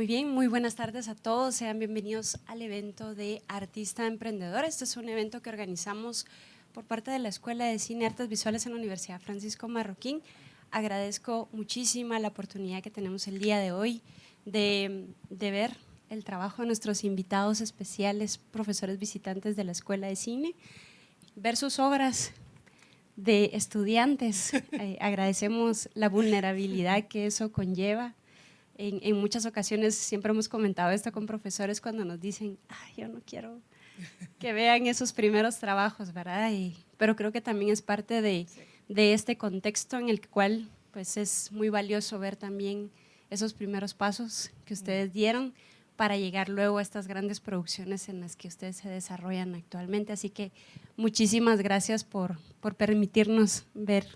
Muy bien, muy buenas tardes a todos. Sean bienvenidos al evento de Artista Emprendedor. Este es un evento que organizamos por parte de la Escuela de Cine y Artes Visuales en la Universidad Francisco Marroquín. Agradezco muchísimo la oportunidad que tenemos el día de hoy de, de ver el trabajo de nuestros invitados especiales, profesores visitantes de la Escuela de Cine, ver sus obras de estudiantes. Eh, agradecemos la vulnerabilidad que eso conlleva. En, en, muchas ocasiones siempre hemos comentado esto con profesores cuando nos dicen, Ay, yo no quiero que vean esos primeros trabajos, ¿verdad? Y, pero creo que también es parte de, de este contexto en el cual pues, es muy valioso ver también esos primeros pasos que ustedes dieron para llegar luego a estas grandes producciones en las que ustedes se desarrollan actualmente. Así que muchísimas gracias por, por permitirnos ver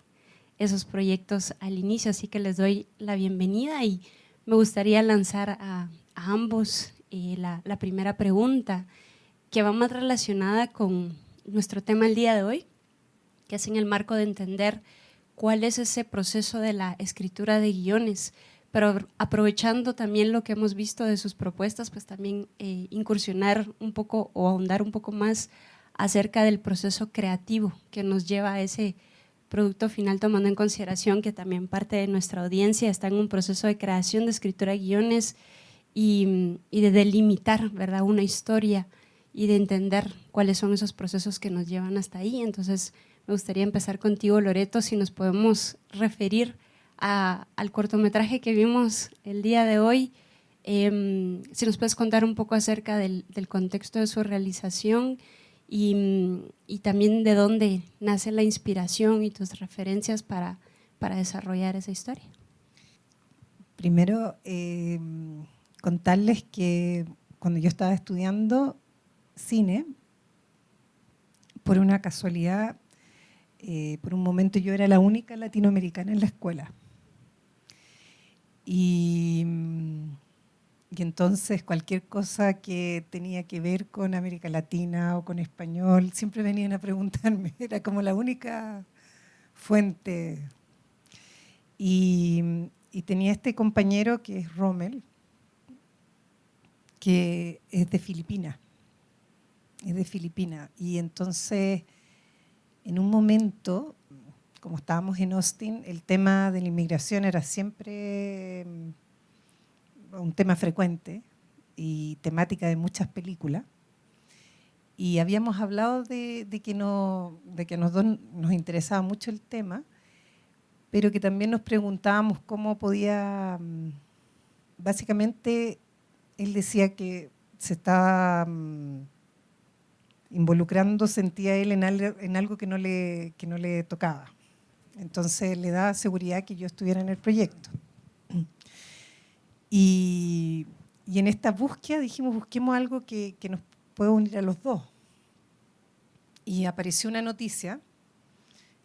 esos proyectos al inicio, así que les doy la bienvenida y me gustaría lanzar a, ambos eh, la, la, primera pregunta que va más relacionada con nuestro tema el día de hoy, que es en el marco de entender cuál es ese proceso de la escritura de guiones, pero aprovechando también lo que hemos visto de sus propuestas, pues también eh, incursionar un poco o ahondar un poco más acerca del proceso creativo que nos lleva a ese producto final, tomando en consideración que también parte de nuestra audiencia está en un proceso de creación de escritura de guiones y, y de delimitar ¿verdad? una historia y de entender cuáles son esos procesos que nos llevan hasta ahí. Entonces, me gustaría empezar contigo, Loreto, si nos podemos referir al cortometraje que vimos el día de hoy. Em, si nos puedes contar un poco acerca del, contexto de su realización y, también de dónde nace la inspiración y tus referencias para, para desarrollar esa historia. Primero, em, contarles que cuando yo estaba estudiando cine, por una casualidad, eh, por un momento yo era la única latinoamericana en la escuela. Y, y, entonces cualquier cosa que tenía que ver con América Latina o con español, siempre venían a preguntarme, era como la única fuente. Y, tenía este compañero que es Rommel, que es de Filipinas, es de Filipinas. Y entonces, en un momento, como estábamos en Austin, el tema de la inmigración era siempre mm, un tema frecuente y temática de muchas películas. Y habíamos hablado de, que, no, de que nos, nos interesaba mucho el tema, pero que también nos preguntábamos cómo podía, mm, básicamente, él decía que se estaba mm, involucrando, sentía él en algo, que, no le, que no le tocaba. Entonces le da seguridad que yo estuviera en el proyecto. Y, en esta búsqueda dijimos, busquemos algo que, nos pueda unir a los dos. Y apareció una noticia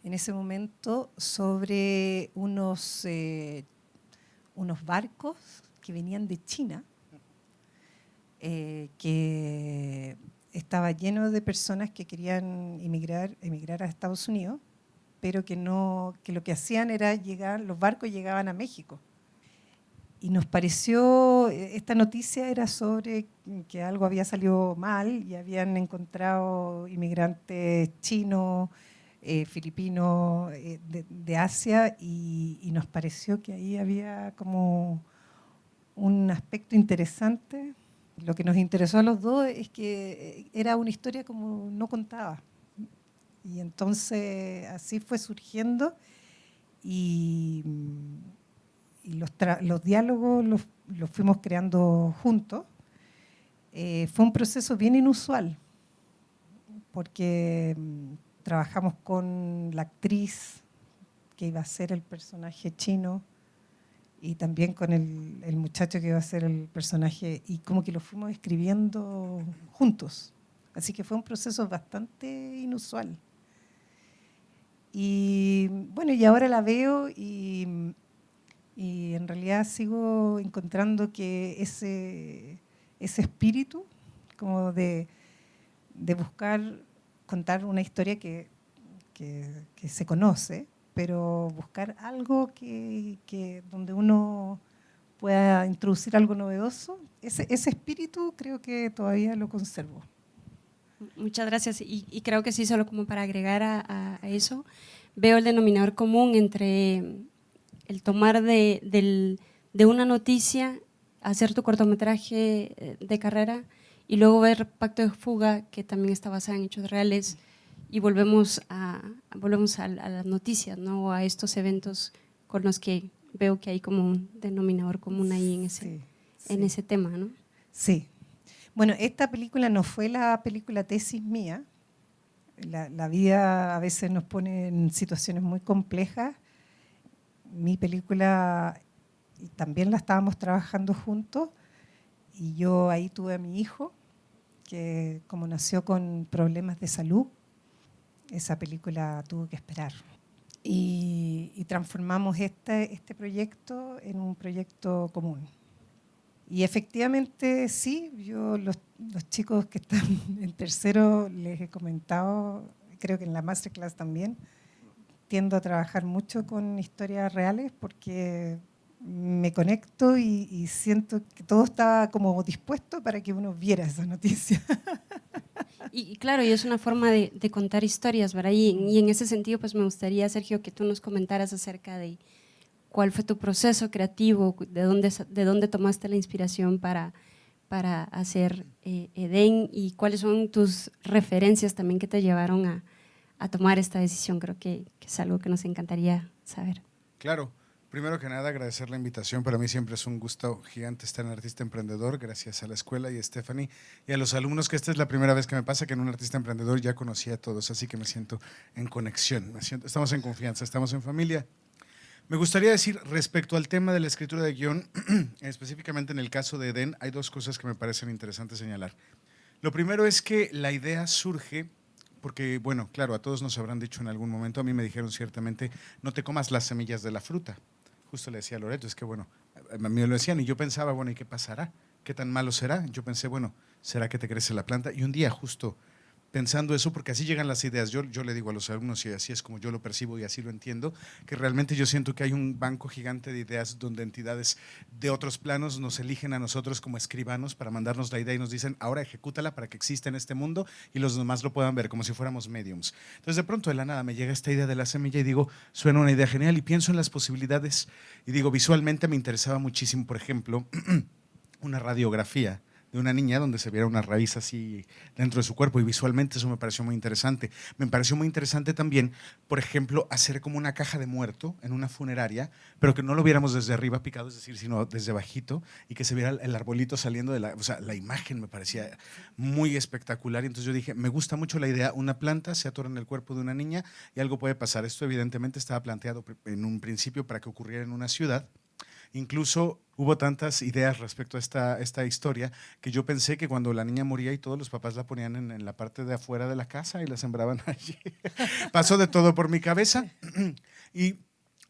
en ese momento sobre unos, eh, unos barcos que venían de China, eh, que estaba lleno de personas que querían emigrar, emigrar a Estados Unidos pero que, no, que lo que hacían era llegar, los barcos llegaban a México. Y nos pareció, esta noticia era sobre que algo había salido mal y habían encontrado inmigrantes chinos, eh, filipinos, eh, de, Asia, y, y, nos pareció que ahí había como un aspecto interesante. Lo que nos interesó a los dos es que era una historia como no contada. Y entonces así fue surgiendo y, los, diálogos los, fuimos creando juntos. Eh, fue un proceso bien inusual porque mm, trabajamos con la actriz que iba a ser el personaje chino y también con el, el, muchacho que iba a ser el personaje y como que lo fuimos escribiendo juntos. Así que fue un proceso bastante inusual. Y bueno, y ahora la veo y, y en realidad sigo encontrando que ese, ese espíritu como de, de buscar contar una historia que, que, que, se conoce, pero buscar algo que, que donde uno pueda introducir algo novedoso. Ese, ese espíritu creo que todavía lo conservo. Muchas gracias. Y, creo que sí, solo como para agregar a, eso, veo el denominador común entre el tomar de, de una noticia, hacer tu cortometraje eh, de carrera y luego ver Pacto de Fuga, que también está basada en hechos reales, y volvemos a, volvemos a, las noticias, ¿no? a estos eventos con los que veo que hay como un denominador común ahí en ese, en ese tema. ¿no? Sí. Bueno, esta película no fue la película tesis mía. La, la vida a veces nos pone en situaciones muy complejas. Mi película también la estábamos trabajando juntos y yo ahí tuve a mi hijo que como nació con problemas de salud, esa película tuvo que esperar. Y, transformamos este, este proyecto en un proyecto común. Y efectivamente sí, yo los, los, chicos que están en tercero les he comentado, creo que en la masterclass también, tiendo a trabajar mucho con historias reales porque me conecto y, siento que todo está como dispuesto para que uno viera esa noticia. Y, claro, y es una forma de, contar historias, ¿verdad? Y, en ese sentido, pues me gustaría, Sergio, que tú nos comentaras acerca de cuál fue tu proceso creativo, de dónde, de dónde tomaste la inspiración para, para hacer eh, Edén y cuáles son tus referencias también que te llevaron a, tomar esta decisión. Creo que, es algo que nos encantaría saber. Claro. Primero que nada, agradecer la invitación. Para mí siempre es un gusto gigante estar en Artista Emprendedor, gracias a la escuela y a Stephanie y a los alumnos, que esta es la primera vez que me pasa que en un Artista Emprendedor ya conocí a todos, así que me siento en conexión, me siento, estamos en confianza, estamos en familia. Me gustaría decir, respecto al tema de la escritura de guion, específicamente en el caso de Eden, hay dos cosas que me parecen interesantes señalar. Lo primero es que la idea surge porque, bueno, claro, a todos nos habrán dicho en algún momento, a mí me dijeron ciertamente, no te comas las semillas de la fruta justo le decía a Loreto, es que bueno, a mí me lo decían y yo pensaba, bueno, ¿y qué pasará? ¿Qué tan malo será? Yo pensé, bueno, ¿será que te crece la planta? Y un día justo pensando eso, porque así llegan las ideas. Yo, le digo a los alumnos, y así es como yo lo percibo y así lo entiendo, que realmente yo siento que hay un banco gigante de ideas donde entidades de otros planos nos eligen a nosotros como escribanos para mandarnos la idea y nos dicen, ahora ejecútala para que exista en este mundo y los demás lo puedan ver, como si fuéramos mediums. Entonces de pronto de la nada me llega esta idea de la semilla y digo, suena una idea genial y pienso en las posibilidades y digo, visualmente me interesaba muchísimo, por ejemplo, una radiografía de una niña donde se viera una raíz así dentro de su cuerpo y visualmente eso me pareció muy interesante. Me pareció muy interesante también, por ejemplo, hacer como una caja de muerto en una funeraria, pero que no lo viéramos desde arriba picado, es decir, sino desde bajito y que se viera el arbolito saliendo de la... O sea, la imagen me parecía muy espectacular y entonces yo dije, me gusta mucho la idea, una planta se atora en el cuerpo de una niña y algo puede pasar. Esto evidentemente estaba planteado en un principio para que ocurriera en una ciudad Incluso hubo tantas ideas respecto a esta, esta historia que yo pensé que cuando la niña moría y todos los papás la ponían en, la parte de afuera de la casa y la sembraban allí. Pasó de todo por mi cabeza. y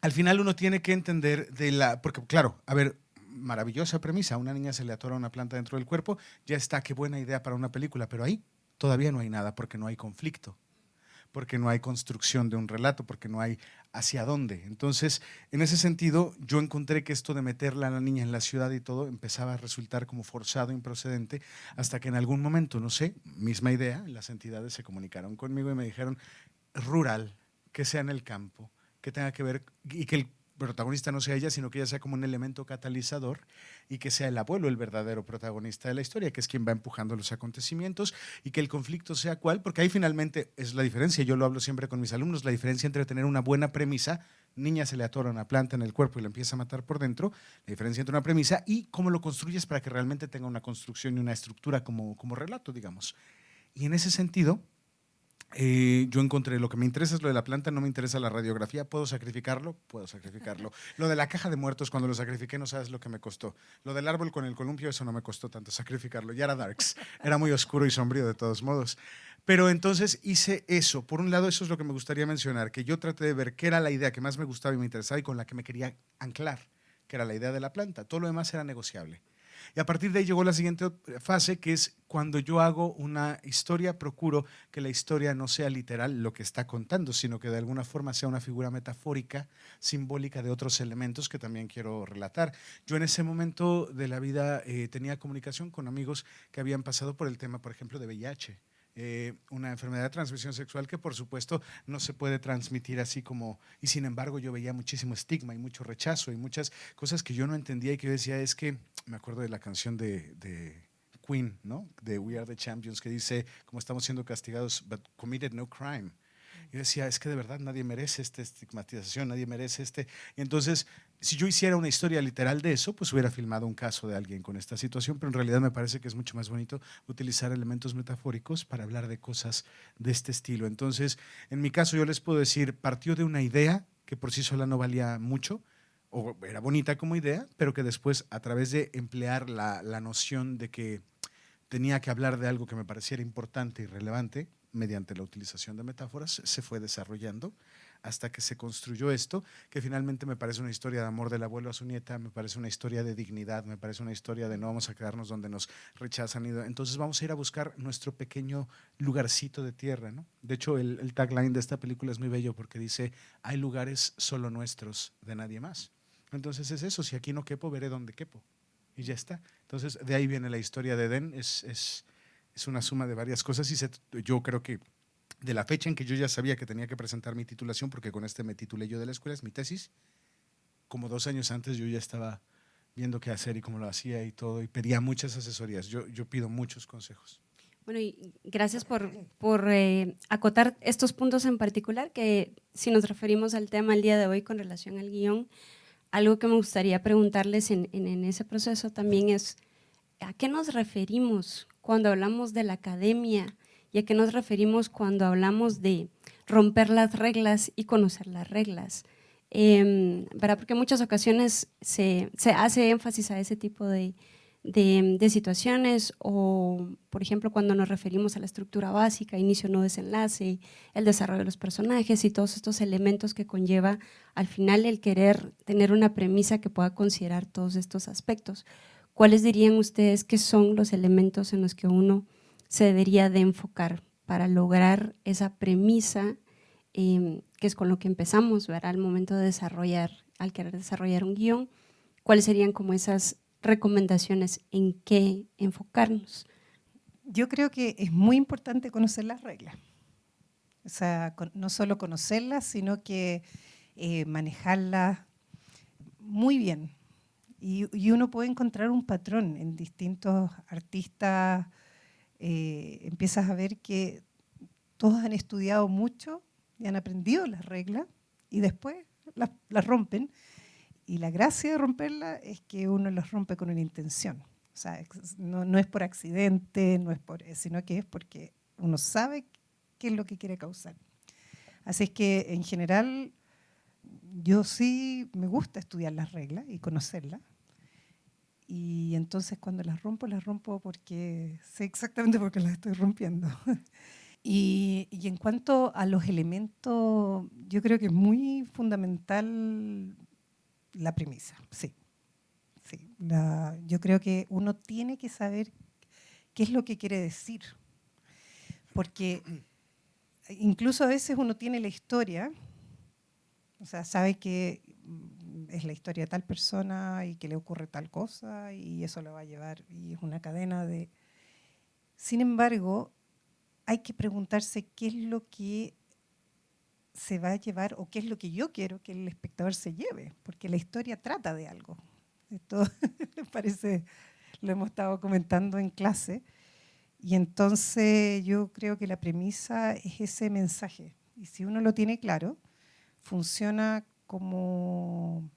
al final uno tiene que entender de la... Porque claro, a ver, maravillosa premisa, a una niña se le atora una planta dentro del cuerpo, ya está, qué buena idea para una película, pero ahí todavía no hay nada porque no hay conflicto porque no hay construcción de un relato, porque no hay hacia dónde. Entonces, en ese sentido, yo encontré que esto de meterla a la niña en la ciudad y todo empezaba a resultar como forzado, improcedente, hasta que en algún momento, no sé, misma idea, las entidades se comunicaron conmigo y me dijeron, rural, que sea en el campo, que tenga que ver, y que el protagonista no sea ella, sino que ella sea como un elemento catalizador y que sea el abuelo el verdadero protagonista de la historia, que es quien va empujando los acontecimientos y que el conflicto sea cuál, porque ahí finalmente es la diferencia, yo lo hablo siempre con mis alumnos, la diferencia entre tener una buena premisa, niña se le atora una planta en el cuerpo y la empieza a matar por dentro, la diferencia entre una premisa y cómo lo construyes para que realmente tenga una construcción y una estructura como, como relato, digamos. Y en ese sentido, eh, yo encontré, lo que me interesa es lo de la planta, no me interesa la radiografía, ¿puedo sacrificarlo? Puedo sacrificarlo. Lo de la caja de muertos, cuando lo sacrifiqué, no sabes lo que me costó. Lo del árbol con el columpio, eso no me costó tanto sacrificarlo. Ya era darks, era muy oscuro y sombrío de todos modos. Pero entonces hice eso. Por un lado, eso es lo que me gustaría mencionar, que yo traté de ver qué era la idea que más me gustaba y me interesaba y con la que me quería anclar, que era la idea de la planta. Todo lo demás era negociable. Y a partir de ahí llegó la siguiente fase, que es cuando yo hago una historia, procuro que la historia no sea literal lo que está contando, sino que de alguna forma sea una figura metafórica, simbólica de otros elementos que también quiero relatar. Yo en ese momento de la vida eh, tenía comunicación con amigos que habían pasado por el tema, por ejemplo, de VIH. Eh, una enfermedad de transmisión sexual que por supuesto no se puede transmitir así como, y sin embargo yo veía muchísimo estigma y mucho rechazo y muchas cosas que yo no entendía y que yo decía es que, me acuerdo de la canción de, de Queen, ¿no? De We Are the Champions, que dice, como estamos siendo castigados, but committed no crime. Yo decía, es que de verdad nadie merece esta estigmatización, nadie merece este. Y entonces, si yo hiciera una historia literal de eso, pues hubiera filmado un caso de alguien con esta situación, pero en realidad me parece que es mucho más bonito utilizar elementos metafóricos para hablar de cosas de este estilo. Entonces, en mi caso yo les puedo decir, partió de una idea que por sí sola no valía mucho, o era bonita como idea, pero que después a través de emplear la, la noción de que tenía que hablar de algo que me pareciera importante y relevante, mediante la utilización de metáforas, se fue desarrollando hasta que se construyó esto, que finalmente me parece una historia de amor del abuelo a su nieta, me parece una historia de dignidad, me parece una historia de no vamos a quedarnos donde nos rechazan. Entonces vamos a ir a buscar nuestro pequeño lugarcito de tierra. ¿no? De hecho, el, tagline de esta película es muy bello porque dice, hay lugares solo nuestros, de nadie más. Entonces es eso, si aquí no quepo, veré dónde quepo. Y ya está. Entonces de ahí viene la historia de Edén, es, es es una suma de varias cosas y yo creo que de la fecha en que yo ya sabía que tenía que presentar mi titulación, porque con este me titulé yo de la escuela, es mi tesis, como dos años antes yo ya estaba viendo qué hacer y cómo lo hacía y todo, y pedía muchas asesorías, yo, yo pido muchos consejos. Bueno, y gracias por, por eh, acotar estos puntos en particular, que si nos referimos al tema el día de hoy con relación al guion, algo que me gustaría preguntarles en, en, en ese proceso también es, ¿a qué nos referimos cuando hablamos de la academia y a qué nos referimos cuando hablamos de romper las reglas y conocer las reglas. Eh, Porque en muchas ocasiones se, se, hace énfasis a ese tipo de, de, de, situaciones o, por ejemplo, cuando nos referimos a la estructura básica, inicio, no desenlace, el desarrollo de los personajes y todos estos elementos que conlleva al final el querer tener una premisa que pueda considerar todos estos aspectos. ¿cuáles dirían ustedes que son los elementos en los que uno se debería de enfocar para lograr esa premisa eh, que es con lo que empezamos, ¿verdad? al momento de desarrollar, al querer desarrollar un guion, ¿cuáles serían como esas recomendaciones en qué enfocarnos? Yo creo que es muy importante conocer las reglas. O sea, no solo conocerlas, sino que eh, manejarlas muy bien. Y, uno puede encontrar un patrón en distintos artistas, eh, empiezas a ver que todos han estudiado mucho y han aprendido las reglas y después las, rompen. Y la gracia de romperlas es que uno las rompe con una intención. O sea, no, no, es por accidente, no es por, sino que es porque uno sabe qué es lo que quiere causar. Así es que en general yo sí me gusta estudiar las reglas y conocerlas, y entonces cuando las rompo, las rompo porque sé exactamente por qué las estoy rompiendo. y, y, en cuanto a los elementos, yo creo que es muy fundamental la premisa, sí. sí. Yo creo que uno tiene que saber qué es lo que quiere decir. Porque incluso a veces uno tiene la historia, o sea, sabe que es la historia de tal persona y que le ocurre tal cosa y eso lo va a llevar y es una cadena de... Sin embargo, hay que preguntarse qué es lo que se va a llevar o qué es lo que yo quiero que el espectador se lleve, porque la historia trata de algo. Esto parece, lo hemos estado comentando en clase, y entonces yo creo que la premisa es ese mensaje, y si uno lo tiene claro, funciona como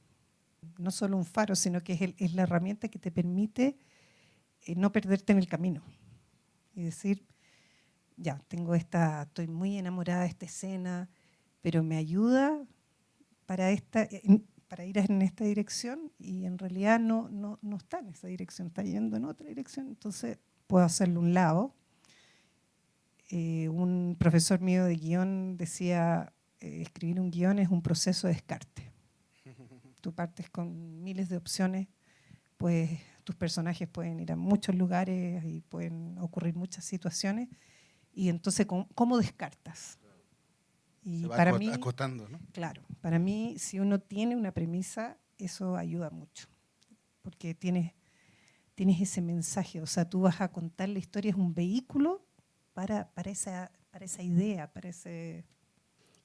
no solo un faro, sino que es, la herramienta que te permite eh, no perderte en el camino. Y decir, ya, tengo esta, estoy muy enamorada de esta escena, pero me ayuda para, esta, para ir en esta dirección y en realidad no, no, no está en esa dirección, está yendo en otra dirección, entonces puedo hacerlo un lado. Eh, un profesor mío de guion decía, eh, escribir un guion es un proceso de descarte. Tú partes con miles de opciones, pues tus personajes pueden ir a muchos lugares y pueden ocurrir muchas situaciones. Y entonces, ¿cómo, descartas? Y para mí, acotando, ¿no? Claro, para mí, si uno tiene una premisa, eso ayuda mucho, porque tienes, tienes ese mensaje, o sea, tú vas a contar la historia, es un vehículo para, para, esa, para esa idea, para ese...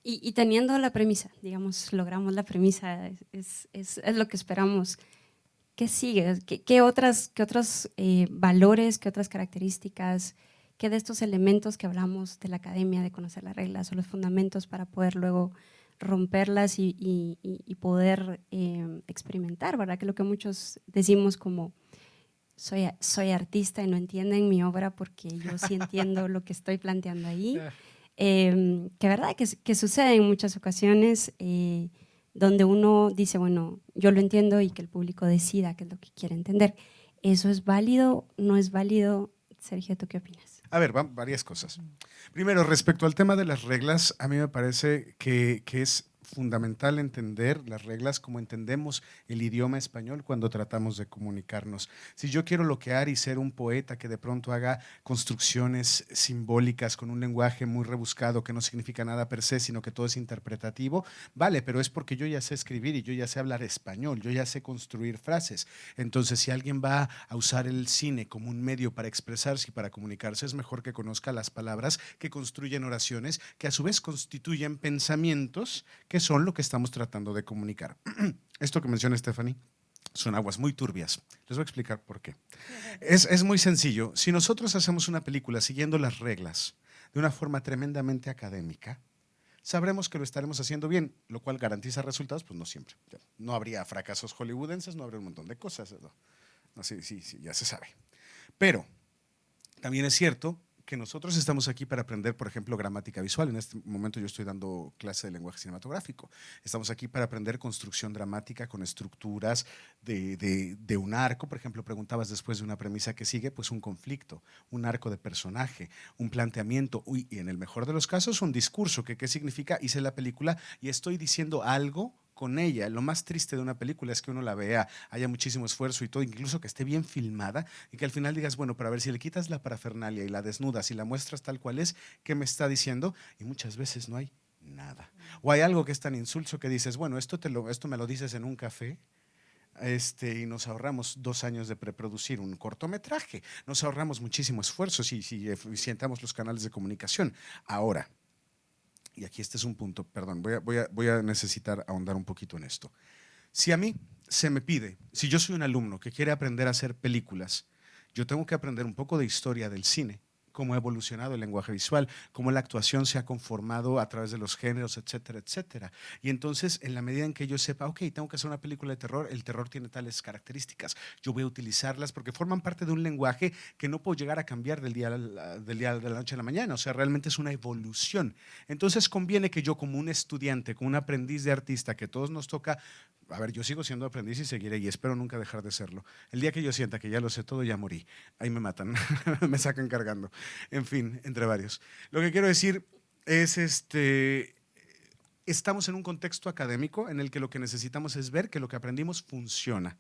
Y, teniendo la premisa, digamos, logramos la premisa, es, es, es lo que esperamos. ¿Qué sigue? ¿Qué, qué otras, qué otros eh, valores, qué otras características, qué de estos elementos que hablamos de la academia, de conocer las reglas o los fundamentos para poder luego romperlas y, y, poder eh, experimentar, ¿verdad? Que lo que muchos decimos como soy, soy artista y no entienden mi obra porque yo sí entiendo lo que estoy planteando ahí. Eh, que verdad que, que, sucede en muchas ocasiones eh, donde uno dice, bueno, yo lo entiendo y que el público decida qué es lo que quiere entender. ¿Eso es válido? ¿No es válido? Sergio, ¿tú qué opinas? A ver, van varias cosas. Primero, respecto al tema de las reglas, a mí me parece que, que es fundamental entender las reglas como entendemos el idioma español cuando tratamos de comunicarnos. Si yo quiero loquear y ser un poeta que de pronto haga construcciones simbólicas con un lenguaje muy rebuscado que no significa nada per se, sino que todo es interpretativo, vale, pero es porque yo ya sé escribir y yo ya sé hablar español, yo ya sé construir frases. Entonces, si alguien va a usar el cine como un medio para expresarse y para comunicarse, es mejor que conozca las palabras que construyen oraciones, que a su vez constituyen pensamientos que son lo que estamos tratando de comunicar. Esto que menciona Stephanie son aguas muy turbias. Les voy a explicar por qué. Es, es, muy sencillo. Si nosotros hacemos una película siguiendo las reglas de una forma tremendamente académica, sabremos que lo estaremos haciendo bien, lo cual garantiza resultados, pues no siempre. No habría fracasos hollywoodenses, no habría un montón de cosas. No, no sí, sí, sí, ya se sabe. Pero también es cierto que nosotros estamos aquí para aprender, por ejemplo, gramática visual. En este momento yo estoy dando clase de lenguaje cinematográfico. Estamos aquí para aprender construcción dramática con estructuras de, de, un arco. Por ejemplo, preguntabas después de una premisa que sigue, pues un conflicto, un arco de personaje, un planteamiento y en el mejor de los casos un discurso. Que, ¿Qué significa? Hice la película y estoy diciendo algo con ella. Lo más triste de una película es que uno la vea, haya muchísimo esfuerzo y todo, incluso que esté bien filmada y que al final digas, bueno, para ver si le quitas la parafernalia y la desnudas y la muestras tal cual es, ¿qué me está diciendo? Y muchas veces no hay nada. O hay algo que es tan insulso que dices, bueno, esto, te lo, esto me lo dices en un café, este, y nos ahorramos dos años de preproducir un cortometraje, nos ahorramos muchísimo esfuerzo si, si eficientamos los canales de comunicación. Ahora, y aquí este es un punto, perdón, voy a, voy, a, voy a necesitar ahondar un poquito en esto. Si a mí se me pide, si yo soy un alumno que quiere aprender a hacer películas, yo tengo que aprender un poco de historia del cine cómo ha evolucionado el lenguaje visual, cómo la actuación se ha conformado a través de los géneros, etcétera, etcétera. Y entonces, en la medida en que yo sepa, ok, tengo que hacer una película de terror, el terror tiene tales características, yo voy a utilizarlas porque forman parte de un lenguaje que no puedo llegar a cambiar del día, del día de la noche a la mañana, o sea, realmente es una evolución. Entonces, conviene que yo como un estudiante, como un aprendiz de artista, que todos nos toca a ver, yo sigo siendo aprendiz y seguiré y espero nunca dejar de serlo. El día que yo sienta que ya lo sé todo, ya morí. Ahí me matan, me sacan cargando. En fin, entre varios. Lo que quiero decir es, este, estamos en un contexto académico en el que lo que necesitamos es ver que lo que aprendimos funciona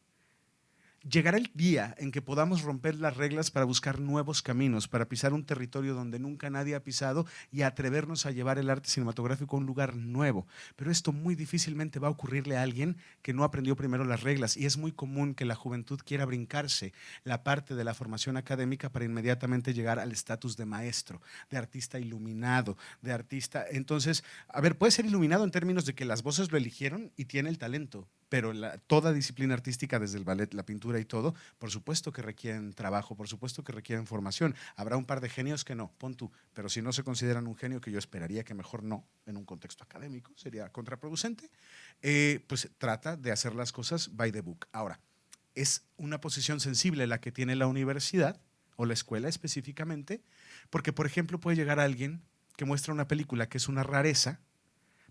llegará el día en que podamos romper las reglas para buscar nuevos caminos, para pisar un territorio donde nunca nadie ha pisado y atrevernos a llevar el arte cinematográfico a un lugar nuevo. Pero esto muy difícilmente va a ocurrirle a alguien que no aprendió primero las reglas y es muy común que la juventud quiera brincarse la parte de la formación académica para inmediatamente llegar al estatus de maestro, de artista iluminado, de artista. Entonces, a ver, puede ser iluminado en términos de que las voces lo eligieron y tiene el talento, pero toda disciplina artística, desde el ballet, la pintura y todo, por supuesto que requieren trabajo, por supuesto que requieren formación. Habrá un par de genios que no, pon tú, pero si no se consideran un genio, que yo esperaría que mejor no, en un contexto académico, sería contraproducente, eh, pues trata de hacer las cosas by the book. Ahora, es una posición sensible la que tiene la universidad o la escuela específicamente, porque por ejemplo puede llegar alguien que muestra una película que es una rareza,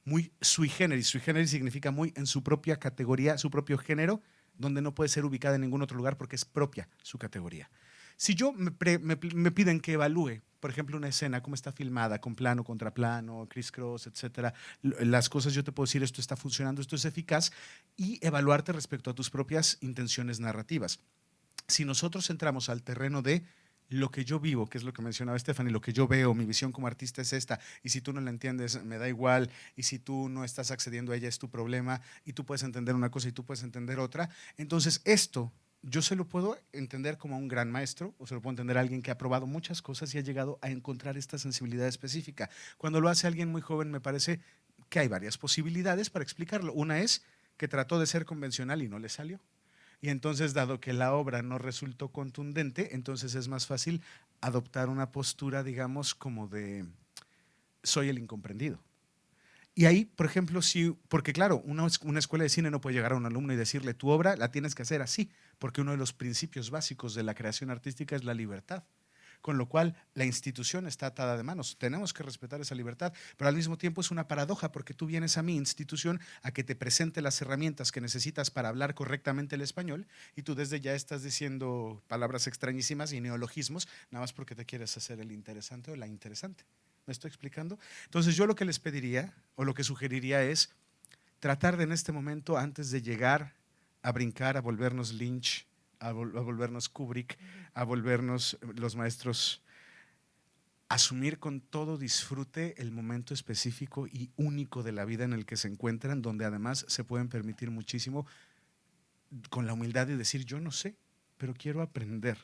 muy sui generis. Sui generis significa muy en su propia categoría, su propio género, donde no puede ser ubicada en ningún otro lugar porque es propia su categoría. Si yo me, piden que evalúe, por ejemplo, una escena, cómo está filmada, con plano, contraplano, criss-cross, etcétera, las cosas yo te puedo decir, esto está funcionando, esto es eficaz, y evaluarte respecto a tus propias intenciones narrativas. Si nosotros entramos al terreno de lo que yo vivo, que es lo que mencionaba Stephanie, lo que yo veo, mi visión como artista es esta, y si tú no la entiendes, me da igual, y si tú no estás accediendo a ella, es tu problema, y tú puedes entender una cosa y tú puedes entender otra. Entonces, esto yo se lo puedo entender como un gran maestro, o se lo puedo entender a alguien que ha probado muchas cosas y ha llegado a encontrar esta sensibilidad específica. Cuando lo hace alguien muy joven, me parece que hay varias posibilidades para explicarlo. Una es que trató de ser convencional y no le salió. Y entonces, dado que la obra no resultó contundente, entonces es más fácil adoptar una postura, digamos, como de soy el incomprendido. Y ahí, por ejemplo, sí, porque claro, una, una, escuela de cine no puede llegar a un alumno y decirle, tu obra la tienes que hacer así, porque uno de los principios básicos de la creación artística es la libertad. Con lo cual, la institución está atada de manos. Tenemos que respetar esa libertad, pero al mismo tiempo es una paradoja, porque tú vienes a mi institución a que te presente las herramientas que necesitas para hablar correctamente el español, y tú desde ya estás diciendo palabras extrañísimas y neologismos, nada más porque te quieres hacer el interesante o la interesante. ¿Me estoy explicando? Entonces yo lo que les pediría o lo que sugeriría es tratar de en este momento, antes de llegar a brincar, a volvernos Lynch, a, volvernos Kubrick, a volvernos los maestros, asumir con todo disfrute el momento específico y único de la vida en el que se encuentran, donde además se pueden permitir muchísimo con la humildad de decir, yo no sé, pero quiero aprender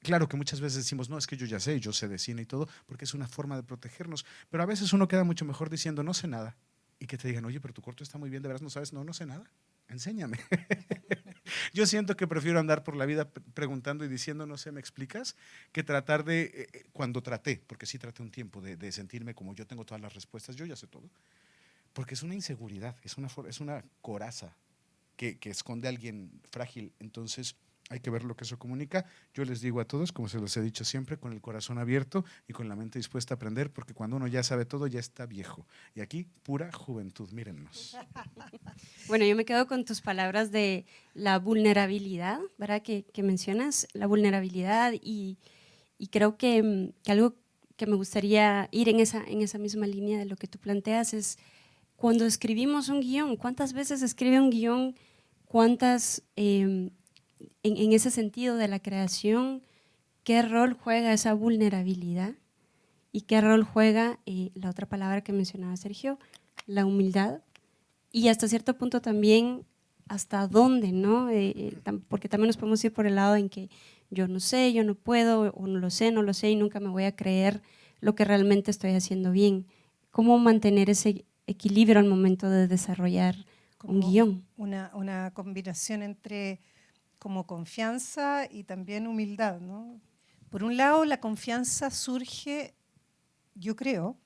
Claro que muchas veces decimos, no, es que yo ya sé, yo sé de cine y todo, porque es una forma de protegernos, pero a veces uno queda mucho mejor diciendo, no sé nada, y que te digan, oye, pero tu corto está muy bien, de veras no sabes, no, no sé nada, enséñame. yo siento que prefiero andar por la vida preguntando y diciendo, no sé, ¿me explicas? Que tratar de, eh, eh, cuando traté, porque sí traté un tiempo de, sentirme como yo tengo todas las respuestas, yo ya sé todo, porque es una inseguridad, es una, es una coraza que, que esconde a alguien frágil, entonces hay que ver lo que eso comunica. Yo les digo a todos, como se los he dicho siempre, con el corazón abierto y con la mente dispuesta a aprender, porque cuando uno ya sabe todo, ya está viejo. Y aquí, pura juventud, mírennos. Bueno, yo me quedo con tus palabras de la vulnerabilidad, ¿verdad? Que, mencionas, la vulnerabilidad y, creo que, algo que me gustaría ir en esa, en esa misma línea de lo que tú planteas es cuando escribimos un guion, ¿cuántas veces escribe un guion? ¿Cuántas em, en, ese sentido de la creación, ¿qué rol juega esa vulnerabilidad? ¿Y qué rol juega eh, la otra palabra que mencionaba Sergio, la humildad? Y hasta cierto punto también hasta dónde, ¿no? Eh, eh, porque también nos podemos ir por el lado en que yo no sé, yo no puedo, o no lo sé, no lo sé y nunca me voy a creer lo que realmente estoy haciendo bien. ¿Cómo mantener ese equilibrio al momento de desarrollar un guion? Una, una combinación entre como confianza y también humildad. ¿no? Por un lado, la confianza surge, yo creo,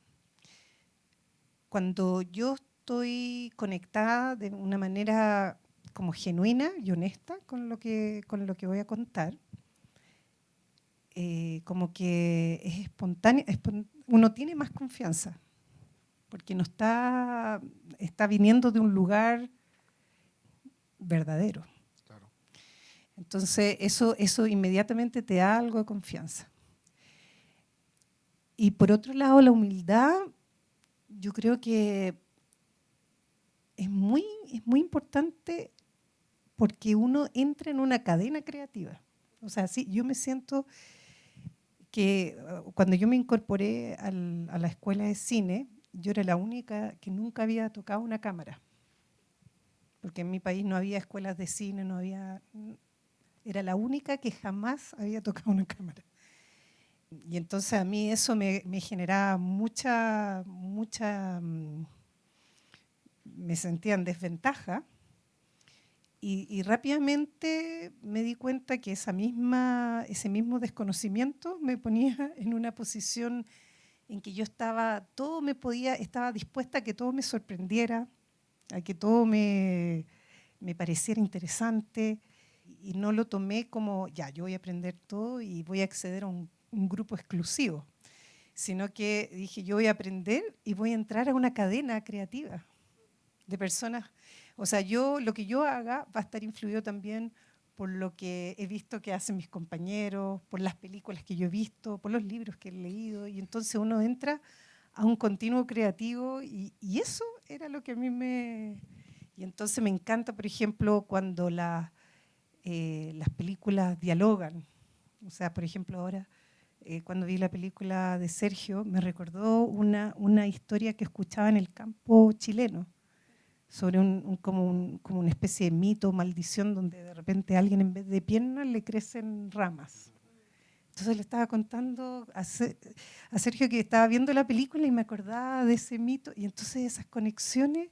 cuando yo estoy conectada de una manera como genuina y honesta con lo que, con lo que voy a contar. Eh, como que es espontáneo, uno tiene más confianza, porque no está, está viniendo de un lugar verdadero. Entonces, eso, eso inmediatamente te da algo de confianza. Y por otro lado, la humildad, yo creo que es muy, es muy importante porque uno entra en una cadena creativa. O sea, sí, yo me siento que uh, cuando yo me incorporé a la escuela de cine, yo era la única que nunca había tocado una cámara. Porque en mi país no había escuelas de cine, no había era la única que jamás había tocado una cámara. Y entonces a mí eso me, generaba mucha, mucha, mm, me sentía en desventaja. Y, rápidamente me di cuenta que esa misma, ese mismo desconocimiento me ponía en una posición en que yo estaba, todo me podía, estaba dispuesta a que todo me sorprendiera, a que todo me, me pareciera interesante, y no lo tomé como, ya, yo voy a aprender todo y voy a acceder a un, grupo exclusivo, sino que dije, yo voy a aprender y voy a entrar a una cadena creativa de personas. O sea, yo lo que yo haga va a estar influido también por lo que he visto que hacen mis compañeros, por las películas que yo he visto, por los libros que he leído, y entonces uno entra a un continuo creativo y, y eso era lo que a mí me... Y entonces me encanta, por ejemplo, cuando la, eh, las películas dialogan. O sea, por ejemplo, ahora eh, cuando vi la película de Sergio, me recordó una, una historia que escuchaba en el campo chileno sobre un, como, como, una especie de mito, maldición, donde de repente a alguien en vez de piernas le crecen ramas. Entonces le estaba contando a, Sergio que estaba viendo la película y me acordaba de ese mito, y entonces esas conexiones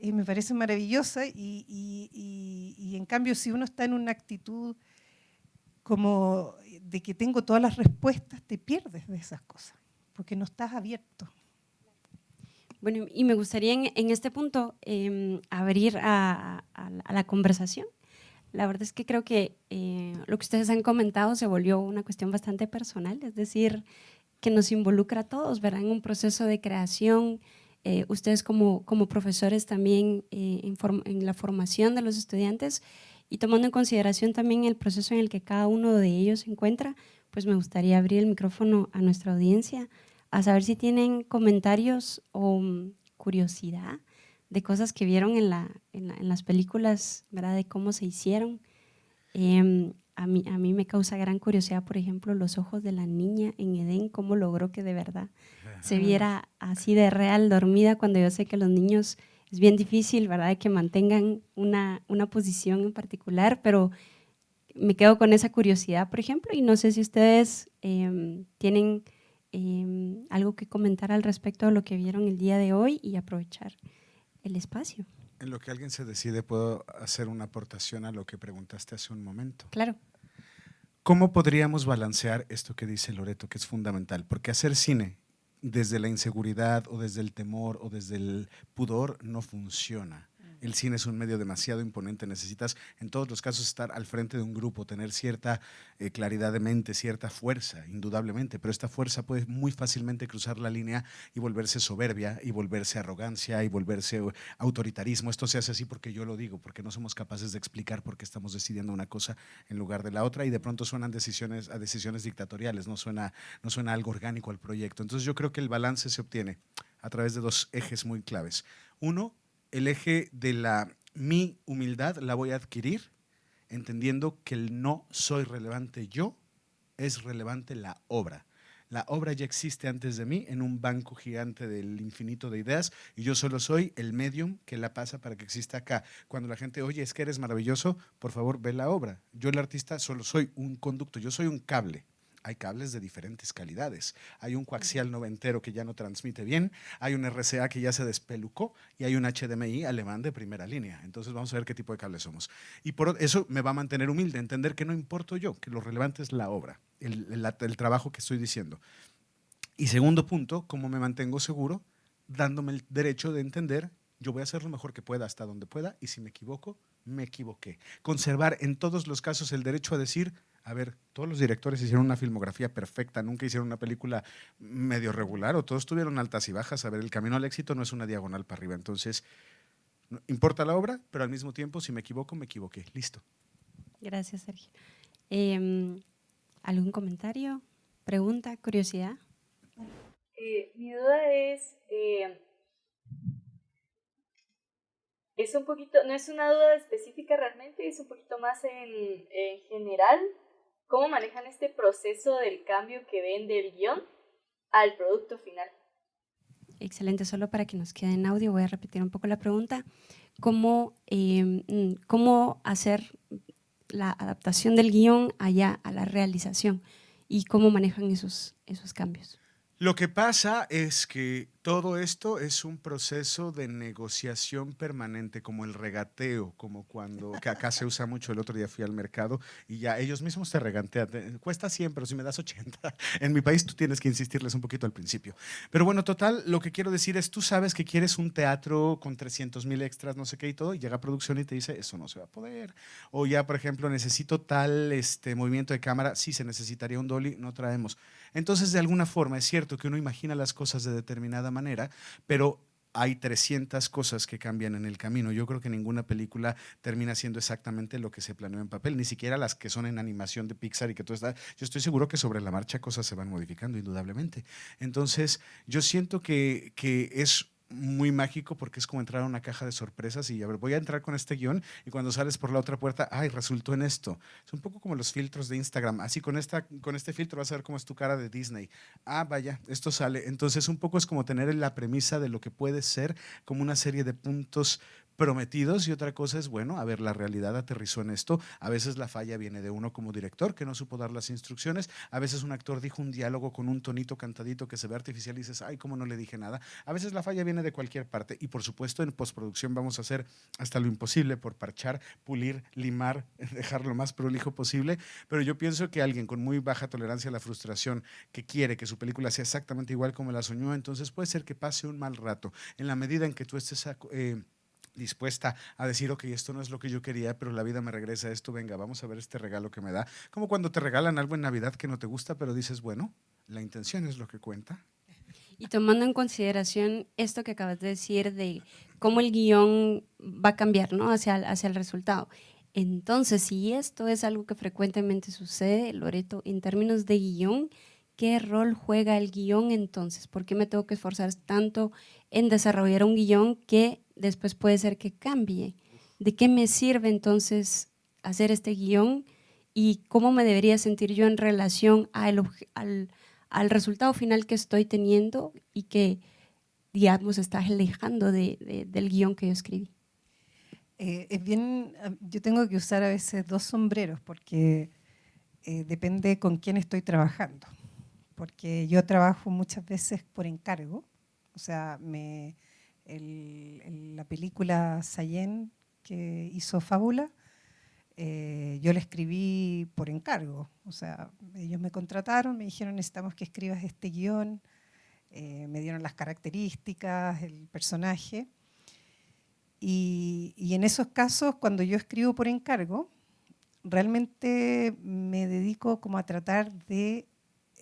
eh, me parecen maravillosas, y, y, y, en cambio si uno está en una actitud como de que tengo todas las respuestas, te pierdes de esas cosas, porque no estás abierto. Bueno, y me gustaría en, este punto em, abrir a, la conversación. La verdad es que creo que eh, lo que ustedes han comentado se volvió una cuestión bastante personal, es decir, que nos involucra a todos, ¿verdad? En un proceso de creación, eh, ustedes como, como profesores también eh, en, la formación de los estudiantes y tomando en consideración también el proceso en el que cada uno de ellos se encuentra, pues me gustaría abrir el micrófono a nuestra audiencia a saber si tienen comentarios o mm, curiosidad de cosas que vieron en, la, en, las películas, ¿verdad? De cómo se hicieron. Em, a, mí, a mí me causa gran curiosidad, por ejemplo, los ojos de la niña en Edén, cómo logró que de verdad se viera así de real dormida cuando yo sé que los niños es bien difícil, ¿verdad? Que mantengan una, una posición en particular, pero me quedo con esa curiosidad, por ejemplo, y no sé si ustedes em, tienen Em, algo que comentar al respecto de lo que vieron el día de hoy y aprovechar el espacio. En lo que alguien se decide, puedo hacer una aportación a lo que preguntaste hace un momento. Claro. ¿Cómo podríamos balancear esto que dice Loreto, que es fundamental? Porque hacer cine desde la inseguridad o desde el temor o desde el pudor no funciona el cine es un medio demasiado imponente, necesitas en todos los casos estar al frente de un grupo, tener cierta eh, claridad de mente, cierta fuerza, indudablemente, pero esta fuerza puede muy fácilmente cruzar la línea y volverse soberbia, y volverse arrogancia, y volverse eh, autoritarismo. Esto se hace así porque yo lo digo, porque no somos capaces de explicar por qué estamos decidiendo una cosa en lugar de la otra y de pronto suenan decisiones a decisiones dictatoriales, no suena, no suena algo orgánico al proyecto. Entonces yo creo que el balance se obtiene a través de dos ejes muy claves. Uno, el eje de la mi humildad la voy a adquirir entendiendo que el no soy relevante yo, es relevante la obra. La obra ya existe antes de mí en un banco gigante del infinito de ideas y yo solo soy el medium que la pasa para que exista acá. Cuando la gente, oye, es que eres maravilloso, por favor, ve la obra. Yo el artista solo soy un conducto, yo soy un cable hay cables de diferentes calidades. Hay un coaxial noventero que ya no transmite bien, hay un RCA que ya se despelucó y hay un HDMI alemán de primera línea. Entonces vamos a ver qué tipo de cables somos. Y por eso me va a mantener humilde, entender que no importo yo, que lo relevante es la obra, el, el trabajo que estoy diciendo. Y segundo punto, ¿cómo me mantengo seguro? Dándome el derecho de entender, yo voy a hacer lo mejor que pueda hasta donde pueda y si me equivoco, me equivoqué. Conservar en todos los casos el derecho a decir, a ver, todos los directores hicieron una filmografía perfecta, nunca hicieron una película medio regular o todos tuvieron altas y bajas. A ver, el camino al éxito no es una diagonal para arriba. Entonces, importa la obra, pero al mismo tiempo, si me equivoco, me equivoqué. Listo. Gracias, Sergio. Em, ¿Algún comentario, pregunta, curiosidad? Eh, mi duda es, eh, es un poquito, no es una duda específica realmente, es un poquito más en, en general ¿Cómo manejan este proceso del cambio que ven del guion al producto final? Excelente, solo para que nos quede en audio voy a repetir un poco la pregunta. ¿Cómo, em, cómo hacer la adaptación del guion allá a la realización y cómo manejan esos, esos cambios? Lo que pasa es que todo esto es un proceso de negociación permanente, como el regateo, como cuando, que acá se usa mucho, el otro día fui al mercado y ya ellos mismos te regatean, cuesta 100, pero si me das 80. En mi país tú tienes que insistirles un poquito al principio. Pero bueno, total, lo que quiero decir es, tú sabes que quieres un teatro con 300 mil extras, no sé qué y todo, y llega a producción y te dice, eso no se va a poder. O ya, por ejemplo, necesito tal este, movimiento de cámara, sí, se necesitaría un dolly, no traemos. Entonces, de alguna forma, es cierto que uno imagina las cosas de determinada manera, pero hay 300 cosas que cambian en el camino. Yo creo que ninguna película termina siendo exactamente lo que se planeó en papel, ni siquiera las que son en animación de Pixar y que todo está. Yo estoy seguro que sobre la marcha cosas se van modificando, indudablemente. Entonces, yo siento que, que es muy mágico porque es como entrar a una caja de sorpresas y a ver, voy a entrar con este guion y cuando sales por la otra puerta, ay, resultó en esto. Es un poco como los filtros de Instagram. Así con, esta, con este filtro vas a ver cómo es tu cara de Disney. Ah, vaya, esto sale. Entonces un poco es como tener la premisa de lo que puede ser como una serie de puntos prometidos y otra cosa es, bueno, a ver, la realidad aterrizó en esto. A veces la falla viene de uno como director que no supo dar las instrucciones. A veces un actor dijo un diálogo con un tonito cantadito que se ve artificial y dices, ay, ¿cómo no le dije nada? A veces la falla viene de cualquier parte y por supuesto en postproducción vamos a hacer hasta lo imposible por parchar, pulir, limar, dejar lo más prolijo posible. Pero yo pienso que alguien con muy baja tolerancia a la frustración que quiere que su película sea exactamente igual como la soñó, entonces puede ser que pase un mal rato. En la medida en que tú estés... Eh, dispuesta a decir, ok, esto no es lo que yo quería, pero la vida me regresa esto, venga, vamos a ver este regalo que me da. Como cuando te regalan algo en Navidad que no te gusta, pero dices, bueno, la intención es lo que cuenta. Y tomando en consideración esto que acabas de decir de cómo el guion va a cambiar ¿no? hacia, hacia el resultado. Entonces, si esto es algo que frecuentemente sucede, Loreto, en términos de guion, ¿qué rol juega el guion entonces? ¿Por qué me tengo que esforzar tanto en desarrollar un guion que después puede ser que cambie. ¿De qué me sirve entonces hacer este guion y cómo me debería sentir yo en relación al, al, resultado final que estoy teniendo y que, digamos, está alejando de, del guion que yo escribí? Eh, es bien, yo tengo que usar a veces dos sombreros porque eh, depende con quién estoy trabajando. Porque yo trabajo muchas veces por encargo, o sea, me, la película Sayen que hizo Fábula, eh, yo la escribí por encargo. O sea, ellos me contrataron, me dijeron necesitamos que escribas este guion, eh, me dieron las características, el personaje. Y, en esos casos, cuando yo escribo por encargo, realmente me dedico como a tratar de,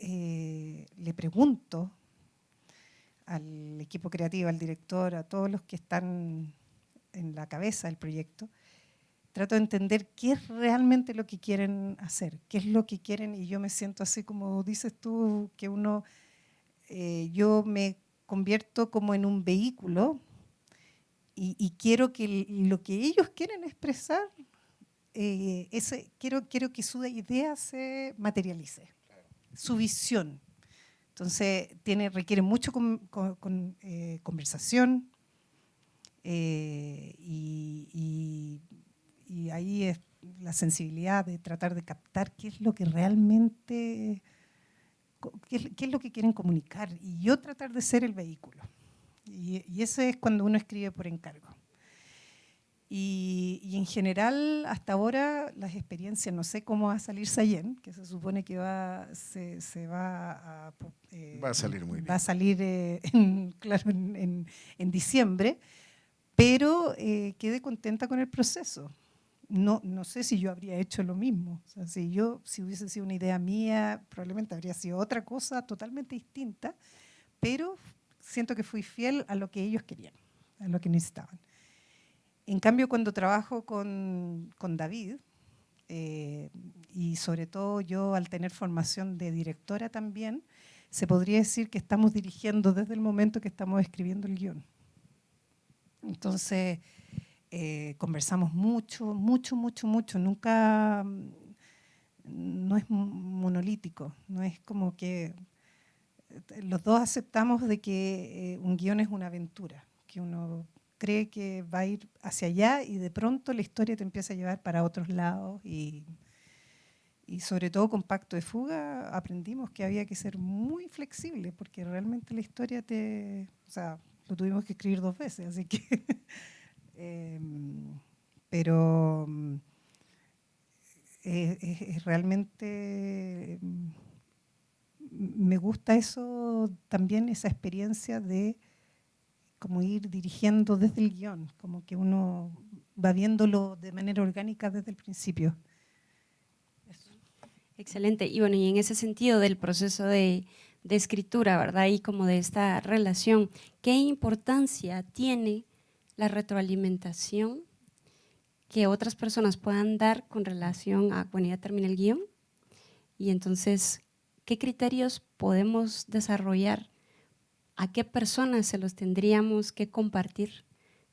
eh, le pregunto al equipo creativo, al director, a todos los que están en la cabeza del proyecto, trato de entender qué es realmente lo que quieren hacer, qué es lo que quieren y yo me siento así como dices tú, que uno, eh, yo me convierto como en un vehículo y, quiero que lo que ellos quieren expresar, eh, ese, quiero, quiero que su idea se materialice, su visión. Entonces tiene, requiere mucho eh, conversación eh, y, ahí es la sensibilidad de tratar de captar qué es lo que realmente, qué, es lo que quieren comunicar y yo tratar de ser el vehículo. Y, y eso es cuando uno escribe por encargo. Y, en general, hasta ahora, las experiencias, no sé cómo va a salir Sayen, que se supone que va, se, se va a... Eh, va a salir muy bien. Va a salir, eh, en, claro, en, en, diciembre, pero eh, quedé contenta con el proceso. No, no sé si yo habría hecho lo mismo. O sea, si, yo, si hubiese sido una idea mía, probablemente habría sido otra cosa totalmente distinta, pero siento que fui fiel a lo que ellos querían, a lo que necesitaban. En cambio, cuando trabajo con, David, eh, y sobre todo yo al tener formación de directora también, se podría decir que estamos dirigiendo desde el momento que estamos escribiendo el guion. Entonces, eh, conversamos mucho, mucho, mucho, mucho. Nunca, no es monolítico, no es como que los dos aceptamos de que eh, un guion es una aventura, que uno cree que va a ir hacia allá y de pronto la historia te empieza a llevar para otros lados y, y sobre todo con Pacto de Fuga aprendimos que había que ser muy flexible porque realmente la historia te... O sea, lo tuvimos que escribir dos veces, así que... Em, pero es, realmente... Em, me gusta eso también, esa experiencia de como ir dirigiendo desde el guion, como que uno va viéndolo de manera orgánica desde el principio. Excelente. Y bueno, y en ese sentido del proceso de, escritura, ¿verdad? Y como de esta relación, ¿qué importancia tiene la retroalimentación que otras personas puedan dar con relación a, bueno, ya termina el guion? Y entonces, ¿qué criterios podemos desarrollar ¿a qué personas se los tendríamos que compartir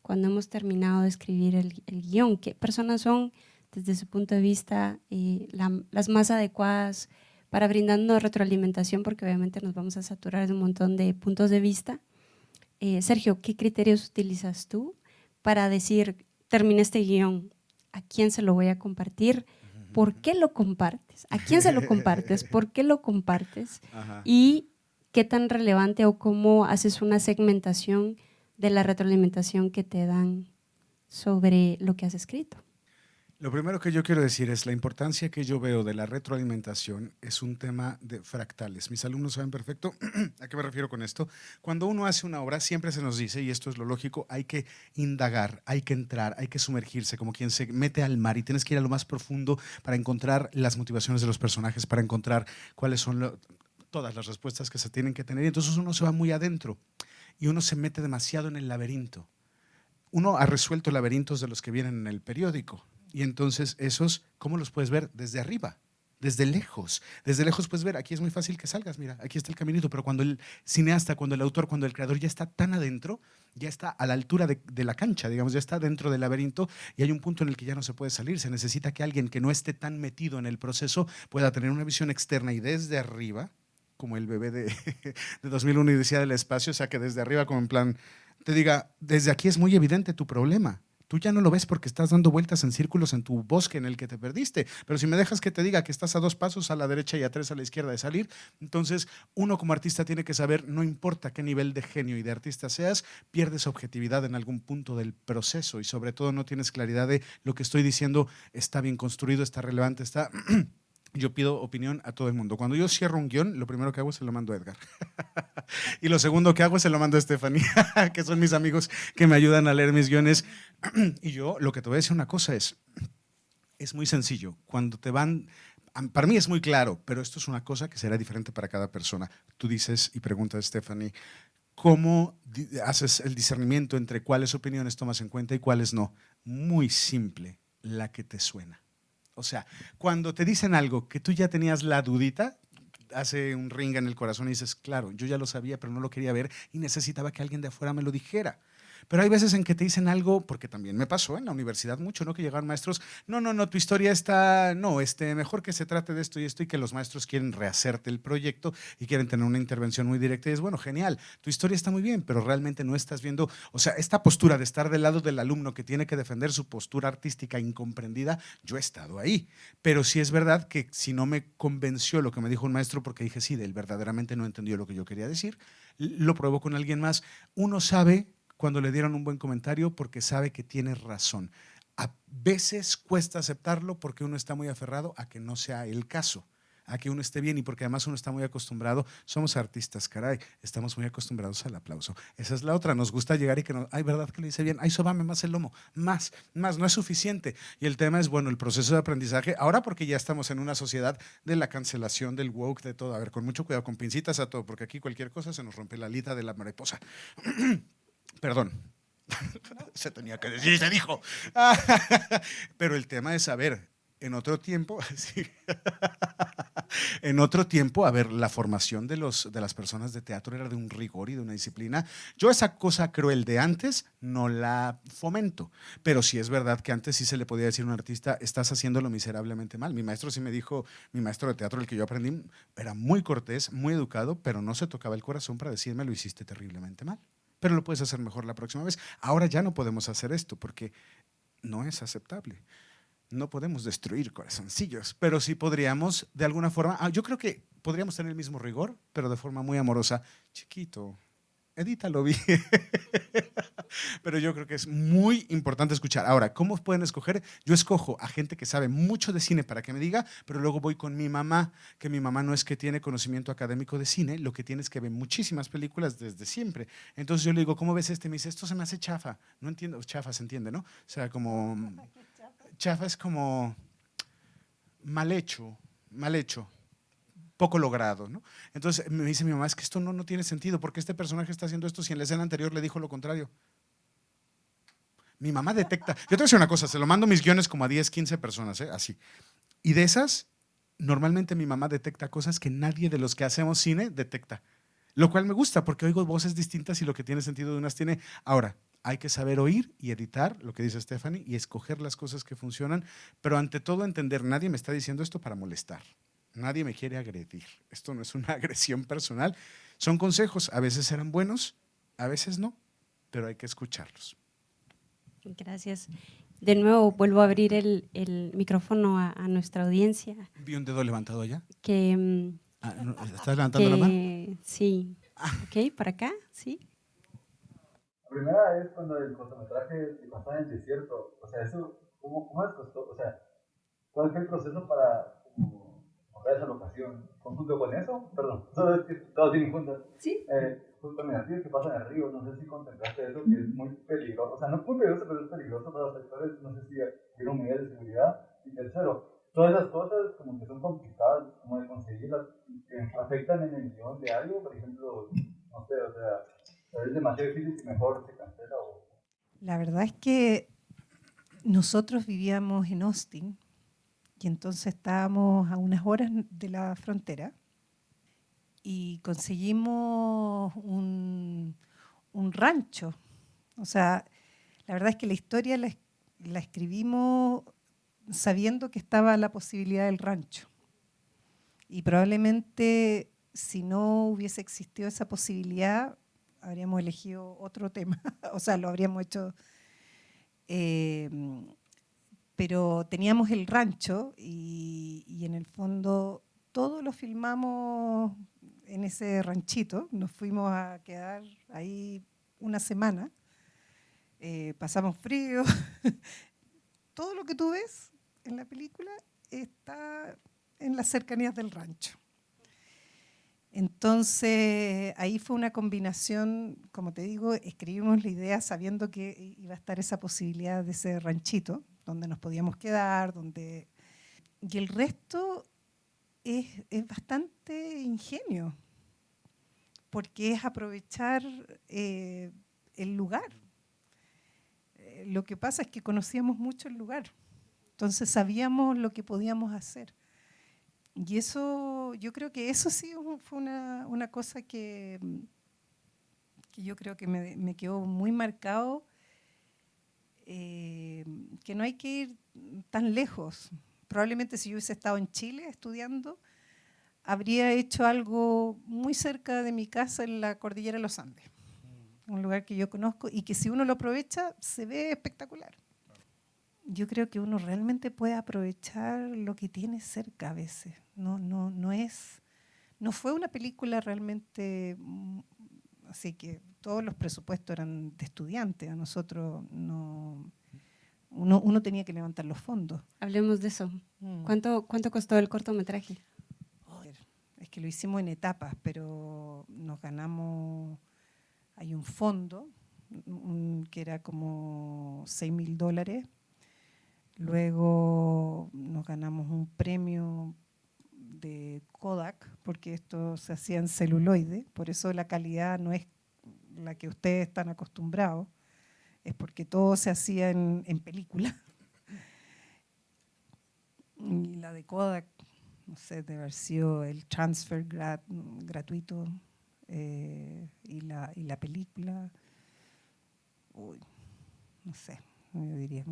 cuando hemos terminado de escribir el, guion? ¿Qué personas son, desde su punto de vista, eh, las más adecuadas para brindarnos retroalimentación? Porque obviamente nos vamos a saturar de un montón de puntos de vista. Eh, Sergio, ¿qué criterios utilizas tú para decir, terminé este guion, ¿a quién se lo voy a compartir? ¿Por qué lo compartes? ¿A quién se lo compartes? ¿Por qué lo compartes? Y qué tan relevante o cómo haces una segmentación de la retroalimentación que te dan sobre lo que has escrito. Lo primero que yo quiero decir es la importancia que yo veo de la retroalimentación es un tema de fractales. Mis alumnos saben perfecto a qué me refiero con esto. Cuando uno hace una obra siempre se nos dice, y esto es lo lógico, hay que indagar, hay que entrar, hay que sumergirse como quien se mete al mar y tienes que ir a lo más profundo para encontrar las motivaciones de los personajes, para encontrar cuáles son todas las respuestas que se tienen que tener. Y entonces uno se va muy adentro y uno se mete demasiado en el laberinto. Uno ha resuelto laberintos de los que vienen en el periódico. Y entonces esos, ¿cómo los puedes ver? Desde arriba, desde lejos. Desde lejos puedes ver, aquí es muy fácil que salgas, mira, aquí está el caminito, pero cuando el cineasta, cuando el autor, cuando el creador ya está tan adentro, ya está a la altura de, de, la cancha, digamos, ya está dentro del laberinto y hay un punto en el que ya no se puede salir. Se necesita que alguien que no esté tan metido en el proceso pueda tener una visión externa y desde arriba como el bebé de, de 2001 y decía del espacio, o sea, que desde arriba como en plan, te diga, desde aquí es muy evidente tu problema. Tú ya no lo ves porque estás dando vueltas en círculos en tu bosque en el que te perdiste. Pero si me dejas que te diga que estás a dos pasos a la derecha y a tres a la izquierda de salir, entonces uno como artista tiene que saber, no importa qué nivel de genio y de artista seas, pierdes objetividad en algún punto del proceso y sobre todo no tienes claridad de lo que estoy diciendo está bien construido, está relevante, está... yo pido opinión a todo el mundo. Cuando yo cierro un guion, lo primero que hago es se lo mando a Edgar. y lo segundo que hago es se lo mando a Stephanie, que son mis amigos que me ayudan a leer mis guiones. y yo lo que te voy a decir una cosa es, es muy sencillo. Cuando te van, para mí es muy claro, pero esto es una cosa que será diferente para cada persona. Tú dices y preguntas, Stephanie, ¿cómo haces el discernimiento entre cuáles opiniones tomas en cuenta y cuáles no? Muy simple, la que te suena. O sea, cuando te dicen algo que tú ya tenías la dudita, hace un ring en el corazón y dices, claro, yo ya lo sabía, pero no lo quería ver y necesitaba que alguien de afuera me lo dijera. Pero hay veces en que te dicen algo, porque también me pasó en la universidad mucho, ¿no? Que llegaron maestros, no, no, no, tu historia está, no, este, mejor que se trate de esto y esto y que los maestros quieren rehacerte el proyecto y quieren tener una intervención muy directa y es, bueno, genial, tu historia está muy bien, pero realmente no estás viendo, o sea, esta postura de estar del lado del alumno que tiene que defender su postura artística incomprendida, yo he estado ahí. Pero sí es verdad que si no me convenció lo que me dijo un maestro, porque dije, sí, él verdaderamente no entendió lo que yo quería decir, lo pruebo con alguien más, uno sabe cuando le dieron un buen comentario porque sabe que tiene razón. A veces cuesta aceptarlo porque uno está muy aferrado a que no sea el caso, a que uno esté bien y porque además uno está muy acostumbrado, somos artistas, caray, estamos muy acostumbrados al aplauso. Esa es la otra, nos gusta llegar y que nos, ay, ¿verdad que le dice bien? Ay, sobame más el lomo, más, más, no es suficiente. Y el tema es, bueno, el proceso de aprendizaje, ahora porque ya estamos en una sociedad de la cancelación, del woke, de todo, a ver, con mucho cuidado, con pincitas a todo, porque aquí cualquier cosa se nos rompe la lita de la mariposa. Perdón. se tenía que decir, se dijo. Pero el tema es saber, en otro tiempo, en otro tiempo, a ver, la formación de, los, de las personas de teatro era de un rigor y de una disciplina. Yo esa cosa cruel de antes no la fomento, pero sí es verdad que antes sí se le podía decir a un artista, estás haciéndolo miserablemente mal. Mi maestro sí me dijo, mi maestro de teatro, el que yo aprendí, era muy cortés, muy educado, pero no se tocaba el corazón para decirme, lo hiciste terriblemente mal pero lo puedes hacer mejor la próxima vez. Ahora ya no podemos hacer esto porque no es aceptable. No podemos destruir corazoncillos, pero sí podríamos, de alguna forma, ah, yo creo que podríamos tener el mismo rigor, pero de forma muy amorosa. Chiquito, edítalo bien. Pero yo creo que es muy importante escuchar. Ahora, ¿cómo pueden escoger? Yo escojo a gente que sabe mucho de cine para que me diga, pero luego voy con mi mamá, que mi mamá no es que tiene conocimiento académico de cine, lo que tiene es que ve muchísimas películas desde siempre. Entonces yo le digo, ¿cómo ves este? Me dice, esto se me hace chafa. No entiendo, chafa se entiende, ¿no? O sea, como... Chafa es como mal hecho, mal hecho poco logrado. ¿no? Entonces me dice mi mamá, es que esto no, no tiene sentido, porque este personaje está haciendo esto si en la escena anterior le dijo lo contrario. Mi mamá detecta, yo te voy a decir una cosa, se lo mando mis guiones como a 10, 15 personas, ¿eh? así. Y de esas, normalmente mi mamá detecta cosas que nadie de los que hacemos cine detecta. Lo cual me gusta porque oigo voces distintas y lo que tiene sentido de unas tiene. Ahora, hay que saber oír y editar, lo que dice Stephanie, y escoger las cosas que funcionan, pero ante todo entender, nadie me está diciendo esto para molestar, nadie me quiere agredir, esto no es una agresión personal, son consejos, a veces serán buenos, a veces no, pero hay que escucharlos. Gracias. De nuevo, vuelvo a abrir el, micrófono a, nuestra audiencia. Vi un dedo levantado allá. Que, mm, ah, ¿Estás levantando la mano? Sí. Ah. Ok, para acá, sí. La primera es cuando el cortometraje pasaba en el desierto. O sea, eso, ¿cómo, cómo costó? O sea, ¿cuál fue el proceso para comprar esa locación? ¿Junto con eso? Perdón, todo es que todos tienen juntas. Sí. Eh, el que pasa en el río, no sé si contemplaste eso, que es muy peligroso. O sea, no es muy peligroso, pero es peligroso para los actores. No sé si un medidas de seguridad. Y tercero, todas esas cosas como que son complicadas como de conseguirlas, que afectan en el guion de algo, por ejemplo, no sé, o sea, es demasiado difícil y mejor se cancela o... La verdad es que nosotros vivíamos en Austin y entonces estábamos a unas horas de la frontera y conseguimos un, rancho. O sea, la verdad es que la historia la, la escribimos sabiendo que estaba la posibilidad del rancho. Y probablemente si no hubiese existido esa posibilidad, habríamos elegido otro tema, o sea, lo habríamos hecho. Eh, pero teníamos el rancho y, y, en el fondo todo lo filmamos en ese ranchito. Nos fuimos a quedar ahí una semana. Eh, pasamos frío. todo lo que tú ves en la película está en las cercanías del rancho. Entonces, ahí fue una combinación, como te digo, escribimos la idea sabiendo que iba a estar esa posibilidad de ese ranchito, donde nos podíamos quedar, donde... Y el resto es, es bastante ingenio, porque es aprovechar eh, el lugar. Eh, lo que pasa es que conocíamos mucho el lugar. Entonces sabíamos lo que podíamos hacer. Y eso, yo creo que eso sí fue una, una cosa que, que, yo creo que me, me quedó muy marcado, eh, que no hay que ir tan lejos. Probablemente si yo hubiese estado en Chile estudiando, habría hecho algo muy cerca de mi casa en la cordillera de los Andes, un lugar que yo conozco y que si uno lo aprovecha se ve espectacular yo creo que uno realmente puede aprovechar lo que tiene cerca a veces. No, no, no, es, no fue una película realmente, mm, así que todos los presupuestos eran de estudiantes, a nosotros no, uno, uno tenía que levantar los fondos. Hablemos de eso. Mm. ¿Cuánto, ¿Cuánto costó el cortometraje? Es que lo hicimos en etapas, pero nos ganamos, hay un fondo que era como 6 mil dólares Luego nos ganamos un premio de Kodak, porque esto se hacía en celuloide, por eso la calidad no es la que ustedes están acostumbrados, es porque todo se hacía en, película. Y la de Kodak, no sé, debe haber sido el transfer gratuito eh, y, la, y la película, uy, no sé, yo diría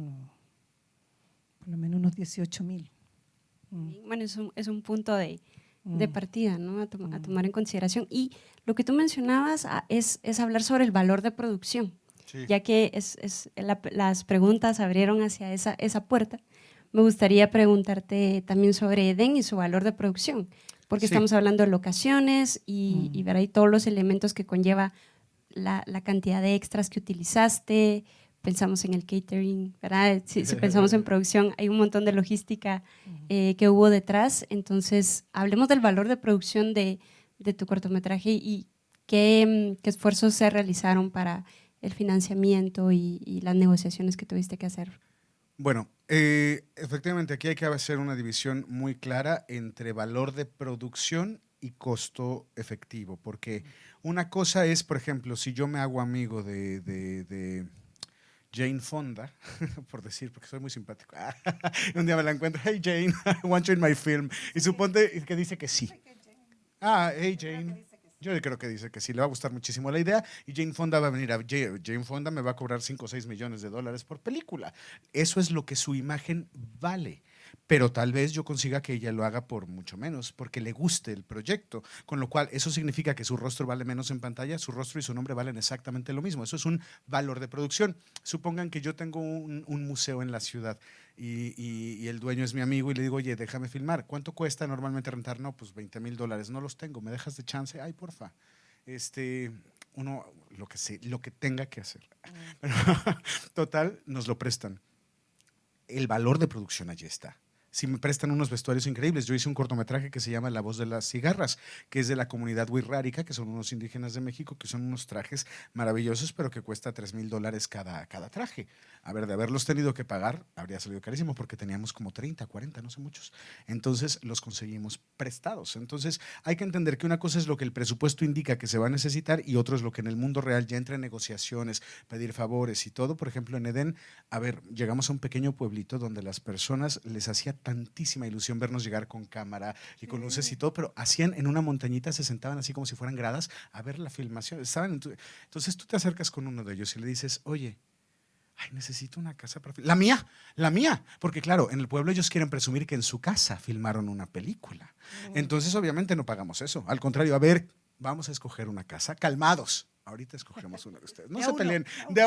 por lo menos unos 18 mil. Bueno, es un, es un punto de, de mm. partida ¿no? a, mm. tomar en consideración. Y lo que tú mencionabas ah, es, es hablar sobre el valor de producción, ya que es, es las preguntas abrieron hacia esa, esa puerta. Me gustaría preguntarte también sobre Eden y su valor de producción, porque estamos hablando de locaciones y, y ver ahí todos los elementos que conlleva la, la cantidad de extras que utilizaste, pensamos en el catering, ¿verdad? Si, pensamos en producción, hay un montón de logística eh, que hubo detrás. Entonces, hablemos del valor de producción de, de tu cortometraje y qué, qué, esfuerzos se realizaron para el financiamiento y, las negociaciones que tuviste que hacer. Bueno, eh, efectivamente aquí hay que hacer una división muy clara entre valor de producción y costo efectivo, porque una cosa es, por ejemplo, si yo me hago amigo de, de Jane Fonda, por decir, porque soy muy simpático. un día me la encuentro, hey Jane, I want you in my film. Y suponte que dice que sí. Ah, hey Jane. Yo creo que dice que sí, le va a gustar muchísimo la idea y Jane Fonda va a venir a... Jane Fonda me va a cobrar 5 o 6 millones de dólares por película. Eso es lo que su imagen vale pero tal vez yo consiga que ella lo haga por mucho menos, porque le guste el proyecto, con lo cual eso significa que su rostro vale menos en pantalla, su rostro y su nombre valen exactamente lo mismo, eso es un valor de producción. Supongan que yo tengo un, museo en la ciudad y, el dueño es mi amigo y le digo, oye, déjame filmar, ¿cuánto cuesta normalmente rentar? No, pues 20 mil dólares, no los tengo, ¿me dejas de chance? Ay, porfa. Este, uno, lo que, sé, lo que tenga que hacer. total, nos lo prestan. El valor de producción allí está si me prestan unos vestuarios increíbles. Yo hice un cortometraje que se llama La voz de las cigarras, que es de la comunidad Huirrárica, que son unos indígenas de México, que son unos trajes maravillosos, pero que cuesta 3 mil dólares cada, cada traje. A ver, de haberlos tenido que pagar, habría salido carísimo, porque teníamos como 30, 40, no sé muchos. Entonces los conseguimos prestados. Entonces hay que entender que una cosa es lo que el presupuesto indica que se va a necesitar y otro es lo que en el mundo real ya entra en negociaciones, pedir favores y todo. Por ejemplo, en Edén, a ver, llegamos a un pequeño pueblito donde las personas les hacía tantísima ilusión vernos llegar con cámara y con luces y todo, pero hacían en una montañita, se sentaban así como si fueran gradas a ver la filmación. Estaban entonces tú te acercas con uno de ellos y le dices, oye, ay, necesito una casa para filmar. La mía, la mía. Porque claro, en el pueblo ellos quieren presumir que en su casa filmaron una película. Entonces obviamente no pagamos eso. Al contrario, a ver, vamos a escoger una casa calmados. Ahorita escogemos una de ustedes. No se peleen.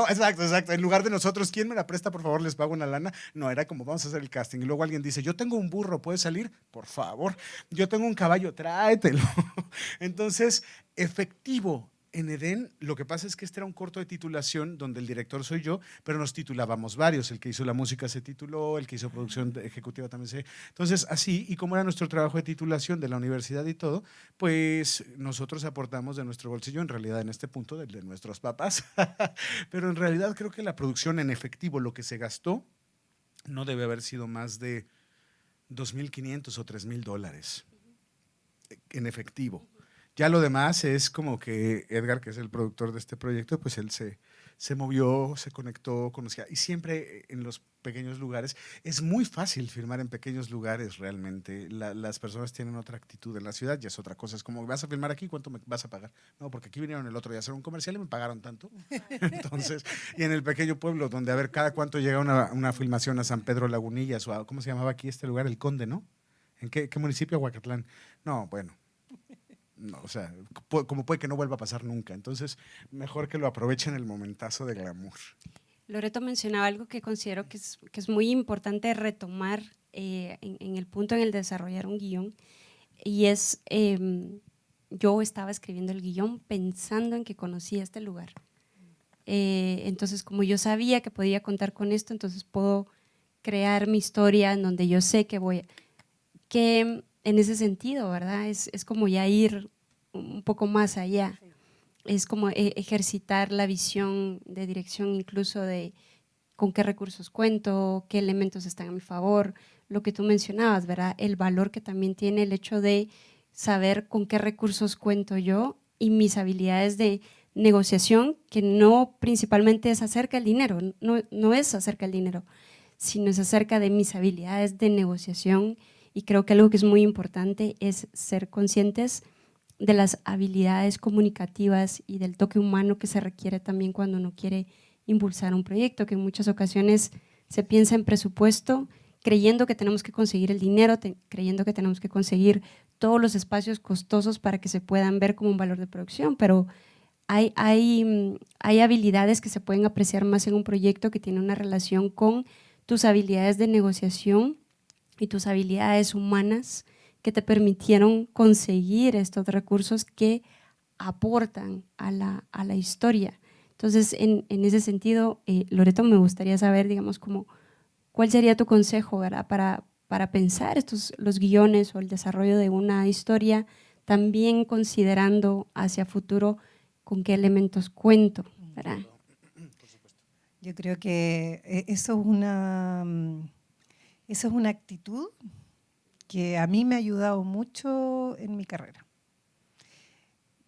exacto, exacto. En lugar de nosotros, ¿quién me la presta? Por favor, les pago una lana. No, era como vamos a hacer el casting. Y luego alguien dice, yo tengo un burro, ¿puede salir? Por favor. Yo tengo un caballo, tráetelo. Entonces, efectivo, en Edén, lo que pasa es que este era un corto de titulación donde el director soy yo, pero nos titulábamos varios. El que hizo la música se tituló, el que hizo producción ejecutiva también se. Entonces, así, y como era nuestro trabajo de titulación de la universidad y todo, pues nosotros aportamos de nuestro bolsillo, en realidad en este punto, del de nuestros papás. pero en realidad creo que la producción en efectivo, lo que se gastó, no debe haber sido más de 2.500 o 3.000 dólares en efectivo. Ya lo demás es como que Edgar, que es el productor de este proyecto, pues él se, se movió, se conectó, conocía. Y siempre en los pequeños lugares, es muy fácil filmar en pequeños lugares realmente. las personas tienen otra actitud en la ciudad, ya es otra cosa. Es como, ¿vas a filmar aquí? ¿Cuánto me vas a pagar? No, porque aquí vinieron el otro día a hacer un comercial y me pagaron tanto. Entonces, y en el pequeño pueblo, donde a ver cada cuánto llega una, una filmación a San Pedro Lagunillas o a, ¿cómo se llamaba aquí este lugar? El Conde, ¿no? ¿En qué, qué municipio? Huacatlán. No, bueno, no, o sea, como puede que no vuelva a pasar nunca. Entonces, mejor que lo aprovechen el momentazo de glamour. Loreto mencionaba algo que considero que es, que es muy importante retomar eh, en, el punto en el desarrollar un guion, y es, em, yo estaba escribiendo el guion pensando en que conocía este lugar. Eh, entonces, como yo sabía que podía contar con esto, entonces puedo crear mi historia en donde yo sé que voy, que en ese sentido, ¿verdad? Es, es como ya ir un poco más allá. Es como e, ejercitar la visión de dirección incluso de con qué recursos cuento, qué elementos están a mi favor, lo que tú mencionabas, ¿verdad? El valor que también tiene el hecho de saber con qué recursos cuento yo y mis habilidades de negociación, que no principalmente es acerca del dinero, no, no es acerca del dinero, sino es acerca de mis habilidades de negociación y creo que algo que es muy importante es ser conscientes de las habilidades comunicativas y del toque humano que se requiere también cuando uno quiere impulsar un proyecto, que en muchas ocasiones se piensa en presupuesto creyendo que tenemos que conseguir el dinero, creyendo que tenemos que conseguir todos los espacios costosos para que se puedan ver como un valor de producción, pero hay, hay, hay habilidades que se pueden apreciar más en un proyecto que tiene una relación con tus habilidades de negociación y tus habilidades humanas que te permitieron conseguir estos recursos que aportan a la, a la historia. Entonces, en, en ese sentido, eh, Loreto, me gustaría saber, digamos, como, ¿cuál sería tu consejo ¿verdad? Para, para pensar estos, los guiones o el desarrollo de una historia, también considerando hacia futuro con qué elementos cuento? ¿verdad? Yo creo que eh, eso es una esa es una actitud que a mí me ha ayudado mucho en mi carrera.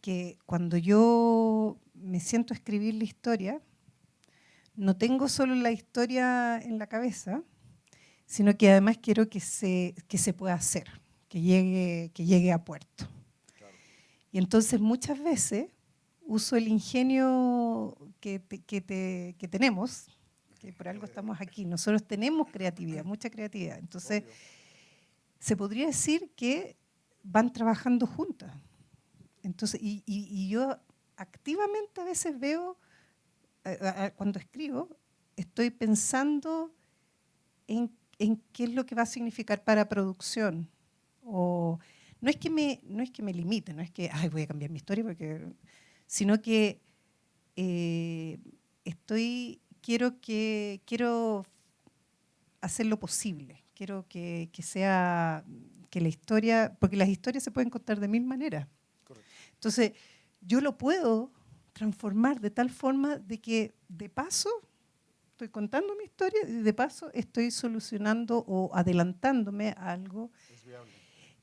Que cuando yo me siento a escribir la historia, no tengo solo la historia en la cabeza, sino que además quiero que se, que se pueda hacer, que llegue, que llegue a puerto. Y entonces muchas veces uso el ingenio que, que, que tenemos, que por algo estamos aquí. Nosotros tenemos creatividad, mucha creatividad. Entonces, se podría decir que van trabajando juntas. Entonces, y, y, yo activamente a veces veo, cuando escribo, estoy pensando en, en, qué es lo que va a significar para producción. O, no, es que me, no es que me limite, no es que Ay, voy a cambiar mi historia, porque, sino que eh, estoy, quiero, que, quiero hacer lo posible, quiero que, que sea que la historia, porque las historias se pueden contar de mil maneras. Entonces, yo lo puedo transformar de tal forma de que de paso estoy contando mi historia y de paso estoy solucionando o adelantándome a algo. Es viable.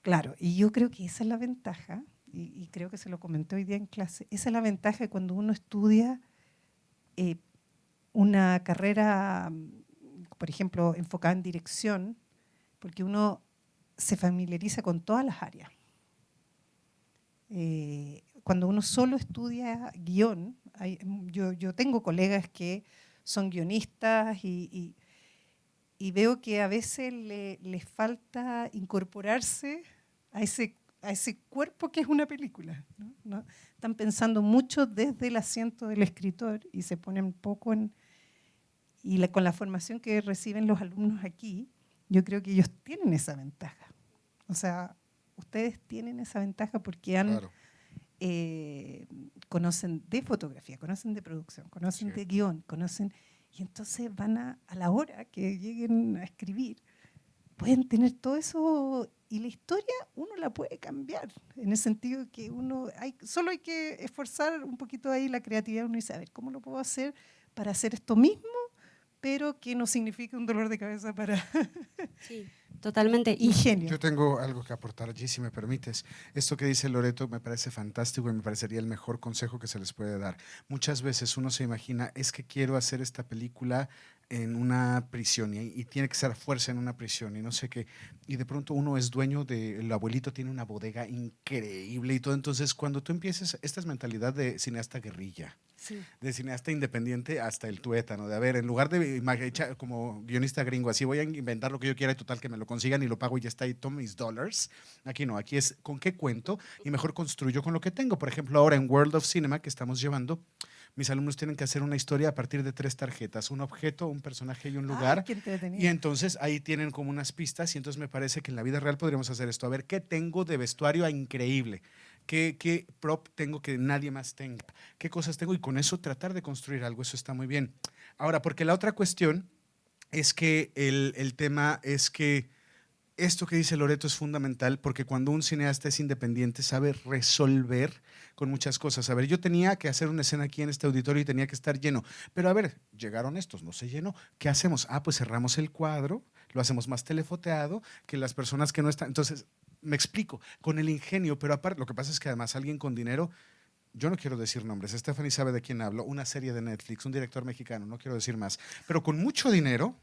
Claro, y yo creo que esa es la ventaja, y, creo que se lo comenté hoy día en clase, esa es la ventaja de cuando uno estudia eh, una carrera, por ejemplo, enfocada en dirección, porque uno se familiariza con todas las áreas. Eh, cuando uno solo estudia guion, yo, tengo colegas que son guionistas y, veo que a veces les falta incorporarse a ese, a ese cuerpo que es una película. Están pensando mucho desde el asiento del escritor y se ponen poco en... Y con la formación que reciben los alumnos aquí, yo creo que ellos tienen esa ventaja. O sea, ustedes tienen esa ventaja porque han, eh, conocen de fotografía, conocen de producción, conocen de guion, conocen... Y entonces van a, a la hora que lleguen a escribir, pueden tener todo eso y la historia uno la puede cambiar, en el sentido que uno, hay, solo hay que esforzar un poquito ahí la creatividad, uno dice, a ver, ¿cómo lo puedo hacer para hacer esto mismo, pero que no signifique un dolor de cabeza para... Sí. Totalmente. Ingenio. Yo tengo algo que aportar allí, si me permites. Esto que dice Loreto me parece fantástico y me parecería el mejor consejo que se les puede dar. Muchas veces uno se imagina, es que quiero hacer esta película en una prisión y, tiene que ser fuerza en una prisión y no sé qué. Y de pronto uno es dueño de, el abuelito tiene una bodega increíble y todo. Entonces, cuando tú empieces, esta es mentalidad de cineasta guerrilla de cineasta independiente hasta el tuétano, de a ver, en lugar de como guionista gringo, así voy a inventar lo que yo quiera y total que me lo consigan y lo pago y ya está y tomo mis dólares. Aquí no, aquí es con qué cuento y mejor construyo con lo que tengo. Por ejemplo, ahora en World of Cinema que estamos llevando, mis alumnos tienen que hacer una historia a partir de tres tarjetas, un objeto, un personaje y un lugar. y entonces ahí tienen como unas pistas y entonces me parece que en la vida real podríamos hacer esto. A ver, ¿qué tengo de vestuario increíble? ¿Qué, prop tengo que nadie más tenga? ¿Qué cosas tengo? Y con eso tratar de construir algo, eso está muy bien. Ahora, porque la otra cuestión es que el, el tema es que esto que dice Loreto es fundamental porque cuando un cineasta es independiente sabe resolver con muchas cosas. A ver, yo tenía que hacer una escena aquí en este auditorio y tenía que estar lleno. Pero a ver, llegaron estos, no se llenó. ¿Qué hacemos? Ah, pues cerramos el cuadro, lo hacemos más telefoteado, que las personas que no están... Entonces, me explico, con el ingenio, pero aparte, lo que pasa es que además alguien con dinero, yo no quiero decir nombres, Stephanie sabe de quién hablo, una serie de Netflix, un director mexicano, no quiero decir más, pero con mucho dinero,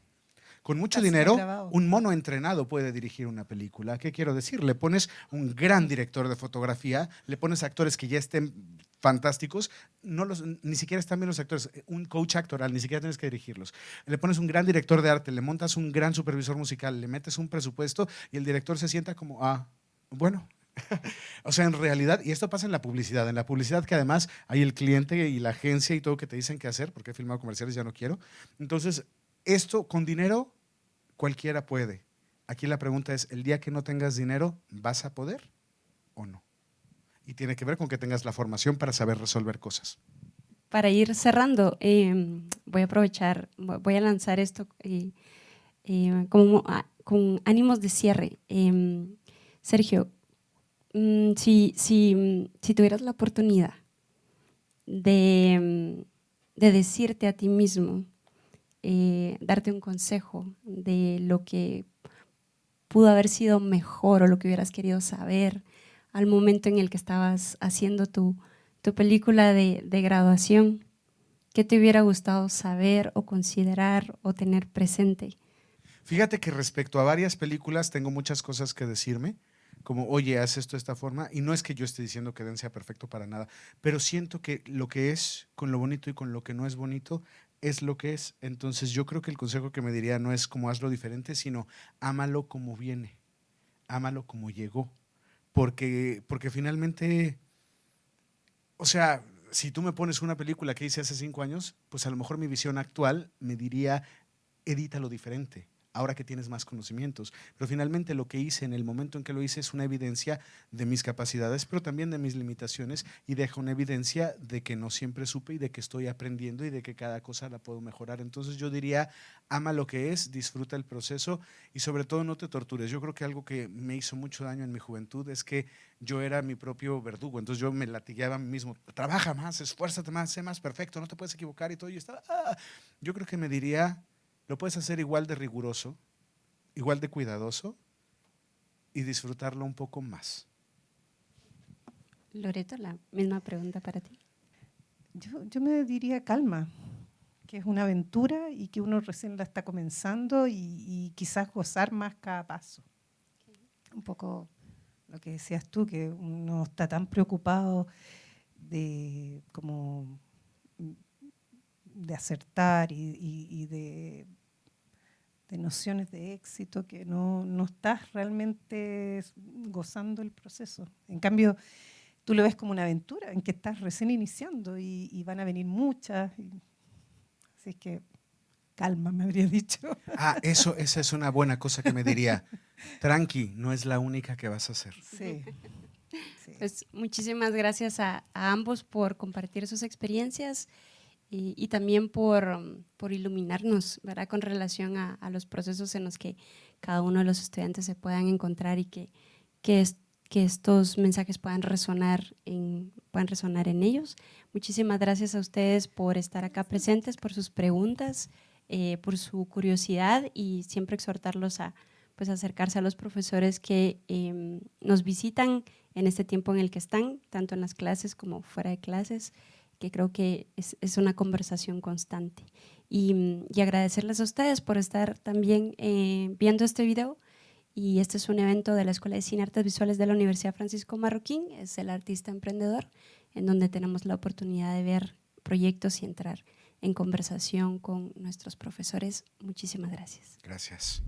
con mucho dinero, un mono entrenado puede dirigir una película. ¿Qué quiero decir? Le pones un gran director de fotografía, le pones actores que ya estén fantásticos, no los, ni siquiera están bien los actores, un coach actoral, ni siquiera tienes que dirigirlos. Le pones un gran director de arte, le montas un gran supervisor musical, le metes un presupuesto y el director se sienta como, ah, bueno, o sea, en realidad, y esto pasa en la publicidad, en la publicidad que además hay el cliente y la agencia y todo que te dicen qué hacer, porque he filmado comerciales, ya no quiero. Entonces, esto con dinero cualquiera puede. Aquí la pregunta es, el día que no tengas dinero, ¿vas a poder o no? Y tiene que ver con que tengas la formación para saber resolver cosas. Para ir cerrando, em, voy a aprovechar, voy a lanzar esto y, como, con ánimos de cierre. Em, Sergio, mm, si, si, si, tuvieras la oportunidad de, de decirte a ti mismo, eh, darte un consejo de lo que pudo haber sido mejor o lo que hubieras querido saber al momento en el que estabas haciendo tu, tu película de, de graduación, ¿qué te hubiera gustado saber o considerar o tener presente? Fíjate que respecto a varias películas tengo muchas cosas que decirme, como, oye, haz esto de esta forma. Y no es que yo esté diciendo que Den sea perfecto para nada, pero siento que lo que es con lo bonito y con lo que no es bonito es lo que es. Entonces yo creo que el consejo que me diría no es como hazlo diferente, sino ámalo como viene, ámalo como llegó. Porque, porque finalmente, o sea, si tú me pones una película que hice hace cinco años, pues a lo mejor mi visión actual me diría, edítalo diferente ahora que tienes más conocimientos. Pero finalmente lo que hice en el momento en que lo hice es una evidencia de mis capacidades, pero también de mis limitaciones y deja una evidencia de que no siempre supe y de que estoy aprendiendo y de que cada cosa la puedo mejorar. Entonces yo diría, ama lo que es, disfruta el proceso y sobre todo no te tortures. Yo creo que algo que me hizo mucho daño en mi juventud es que yo era mi propio verdugo, entonces yo me latigueaba mismo, trabaja más, esfuérzate más, sé más perfecto, no te puedes equivocar y todo. Y estaba, ah". Yo creo que me diría, lo puedes hacer igual de riguroso, igual de cuidadoso y disfrutarlo un poco más. Loreto, la misma pregunta para ti. Yo, me diría calma, que es una aventura y que uno recién la está comenzando y, quizás gozar más cada paso. Un poco lo que decías tú, que uno está tan preocupado de como de acertar y, de, nociones de éxito que no, estás realmente gozando el proceso. En cambio, tú lo ves como una aventura en que estás recién iniciando y, van a venir muchas. así que calma, me habría dicho. Ah, eso, esa es una buena cosa que me diría. Tranqui, no es la única que vas a hacer. Sí. Pues muchísimas gracias a, a ambos por compartir sus experiencias y, también por, por, iluminarnos ¿verdad? con relación a, los procesos en los que cada uno de los estudiantes se puedan encontrar y que, que, que estos mensajes puedan resonar, en, puedan resonar en ellos. Muchísimas gracias a ustedes por estar acá presentes, por sus preguntas, eh, por su curiosidad y siempre exhortarlos a pues, acercarse a los profesores que em, nos visitan en este tiempo en el que están, tanto en las clases como fuera de clases que creo que es, es una conversación constante. Y, y, agradecerles a ustedes por estar también eh, viendo este video. Y este es un evento de la Escuela de Cine Artes Visuales de la Universidad Francisco Marroquín, es el artista emprendedor, en donde tenemos la oportunidad de ver proyectos y entrar en conversación con nuestros profesores. Muchísimas gracias. Gracias.